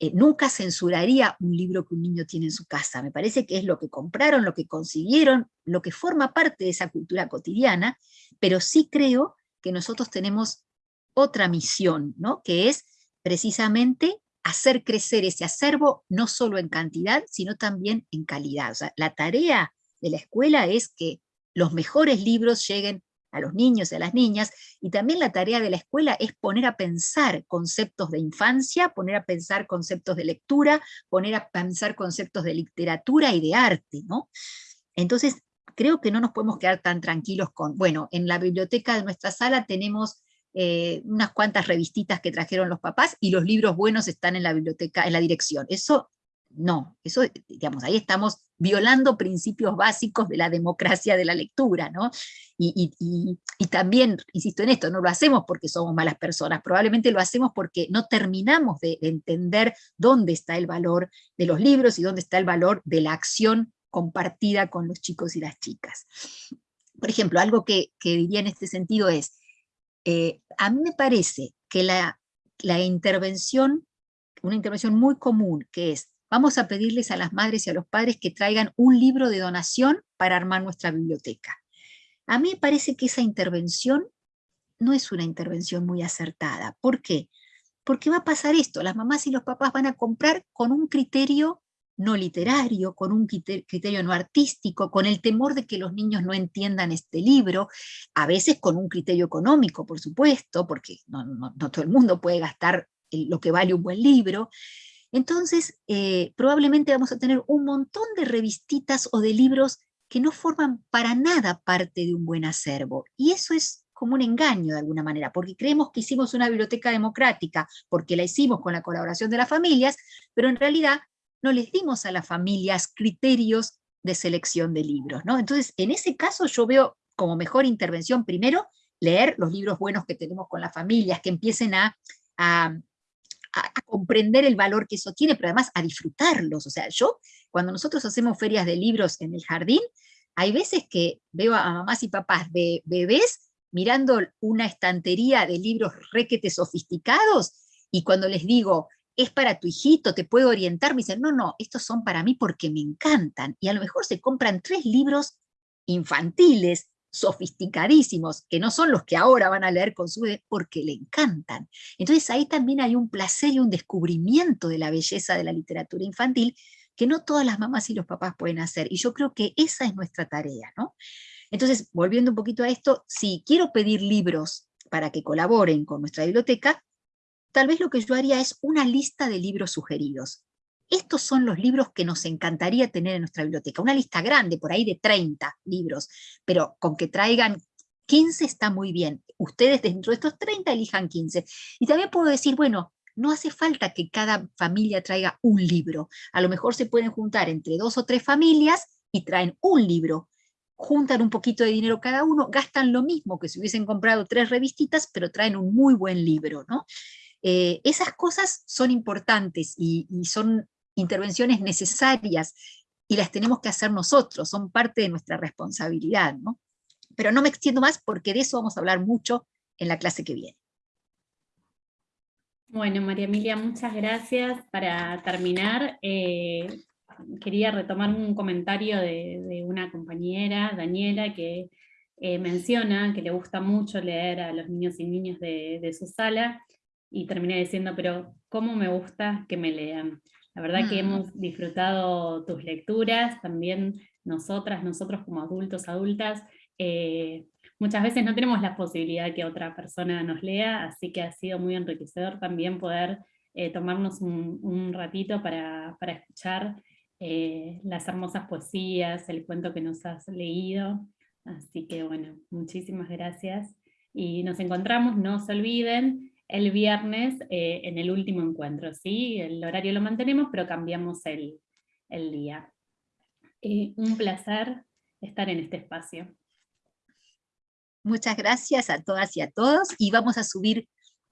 Eh, nunca censuraría un libro que un niño tiene en su casa, me parece que es lo que compraron, lo que consiguieron, lo que forma parte de esa cultura cotidiana, pero sí creo que nosotros tenemos otra misión, ¿no? que es precisamente hacer crecer ese acervo no solo en cantidad, sino también en calidad. La tarea de la escuela es que los mejores libros lleguen a los niños y a las niñas, y también la tarea de la escuela es poner a pensar conceptos de infancia, poner a pensar conceptos de lectura, poner a pensar conceptos de literatura y de arte, ¿no? Entonces, creo que no nos podemos quedar tan tranquilos con, bueno, en la biblioteca de nuestra sala tenemos eh, unas cuantas revistitas que trajeron los papás y los libros buenos están en la biblioteca, en la dirección. Eso no, eso, digamos, ahí estamos violando principios básicos de la democracia de la lectura, ¿no? Y, también, insisto en esto, no lo hacemos porque somos malas personas, probablemente lo hacemos porque no terminamos de, entender dónde está el valor de los libros y dónde está el valor de la acción compartida con los chicos y las chicas. Por ejemplo, algo que, diría en este sentido es, eh, a mí me parece que la, la intervención, una intervención muy común, que es vamos a pedirles a las madres y a los padres que traigan un libro de donación para armar nuestra biblioteca. A mí me parece que esa intervención no es una intervención muy acertada. ¿Por qué? Porque va a pasar esto, las mamás y los papás van a comprar con un criterio no literario, con un criterio no artístico, con el temor de que los niños no entiendan este libro, a veces con un criterio económico, por supuesto, porque no, no todo el mundo puede gastar lo que vale un buen libro, entonces, eh, probablemente vamos a tener un montón de revistitas o de libros que no forman para nada parte de un buen acervo. Y eso es como un engaño de alguna manera, porque creemos que hicimos una biblioteca democrática, porque la hicimos con la colaboración de las familias, pero en realidad no les dimos a las familias criterios de selección de libros. ¿no? Entonces, en ese caso yo veo como mejor intervención, primero, leer los libros buenos que tenemos con las familias, que empiecen a a, comprender el valor que eso tiene, pero además a disfrutarlos. O sea, yo, cuando nosotros hacemos ferias de libros en el jardín, hay veces que veo a mamás y papás de bebés mirando una estantería de libros requete sofisticados, y cuando les digo, es para tu hijito, te puedo orientar, me dicen, no, no, estos son para mí porque me encantan, y a lo mejor se compran tres libros infantiles sofisticadísimos, que no son los que ahora van a leer con su porque le encantan. Entonces ahí también hay un placer y un descubrimiento de la belleza de la literatura infantil que no todas las mamás y los papás pueden hacer, y yo creo que esa es nuestra tarea, ¿no? Entonces, volviendo un poquito a esto, si quiero pedir libros para que colaboren con nuestra biblioteca, tal vez lo que yo haría es una lista de libros sugeridos. Estos son los libros que nos encantaría tener en nuestra biblioteca. Una lista grande, por ahí de 30 libros, pero con que traigan 15 está muy bien. Ustedes dentro de estos 30 elijan 15. Y también puedo decir, bueno, no hace falta que cada familia traiga un libro. A lo mejor se pueden juntar entre dos o tres familias y traen un libro. Juntan un poquito de dinero cada uno, gastan lo mismo que si hubiesen comprado tres revistitas, pero traen un muy buen libro. ¿no? Eh, esas cosas son importantes y, y son intervenciones necesarias y las tenemos que hacer nosotros, son parte de nuestra responsabilidad. ¿no? Pero no me extiendo más porque de eso vamos a hablar mucho en la clase que viene.
Bueno, María Emilia, muchas gracias. Para terminar, eh, quería retomar un comentario de, una compañera, Daniela, que eh, menciona que le gusta mucho leer a los niños y niñas de, de su sala, y terminé diciendo, pero ¿cómo me gusta que me lean? La verdad que mm. hemos disfrutado tus lecturas, también nosotras, nosotros como adultos, adultas, eh, muchas veces no tenemos la posibilidad que otra persona nos lea, así que ha sido muy enriquecedor también poder eh, tomarnos un, ratito para, escuchar eh, las hermosas poesías, el cuento que nos has leído. Así que bueno, muchísimas gracias. Y nos encontramos, no se olviden, el viernes eh, en el último encuentro, ¿sí? El horario lo mantenemos, pero cambiamos el, día. Eh, un placer estar en este espacio.
Muchas gracias a todas y a todos, y vamos a subir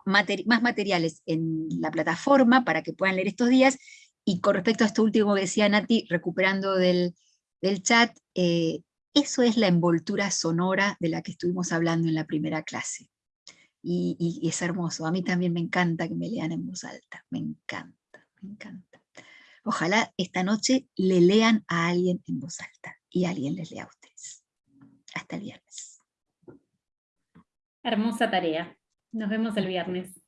más materiales en la plataforma para que puedan leer estos días, y con respecto a esto último que decía Nati, recuperando del, chat, eh, eso es la envoltura sonora de la que estuvimos hablando en la primera clase. Y, es hermoso, a mí también me encanta que me lean en voz alta, me encanta, me encanta. Ojalá esta noche le lean a alguien en voz alta, y alguien les lea a ustedes. Hasta el viernes.
Hermosa tarea. Nos vemos el viernes.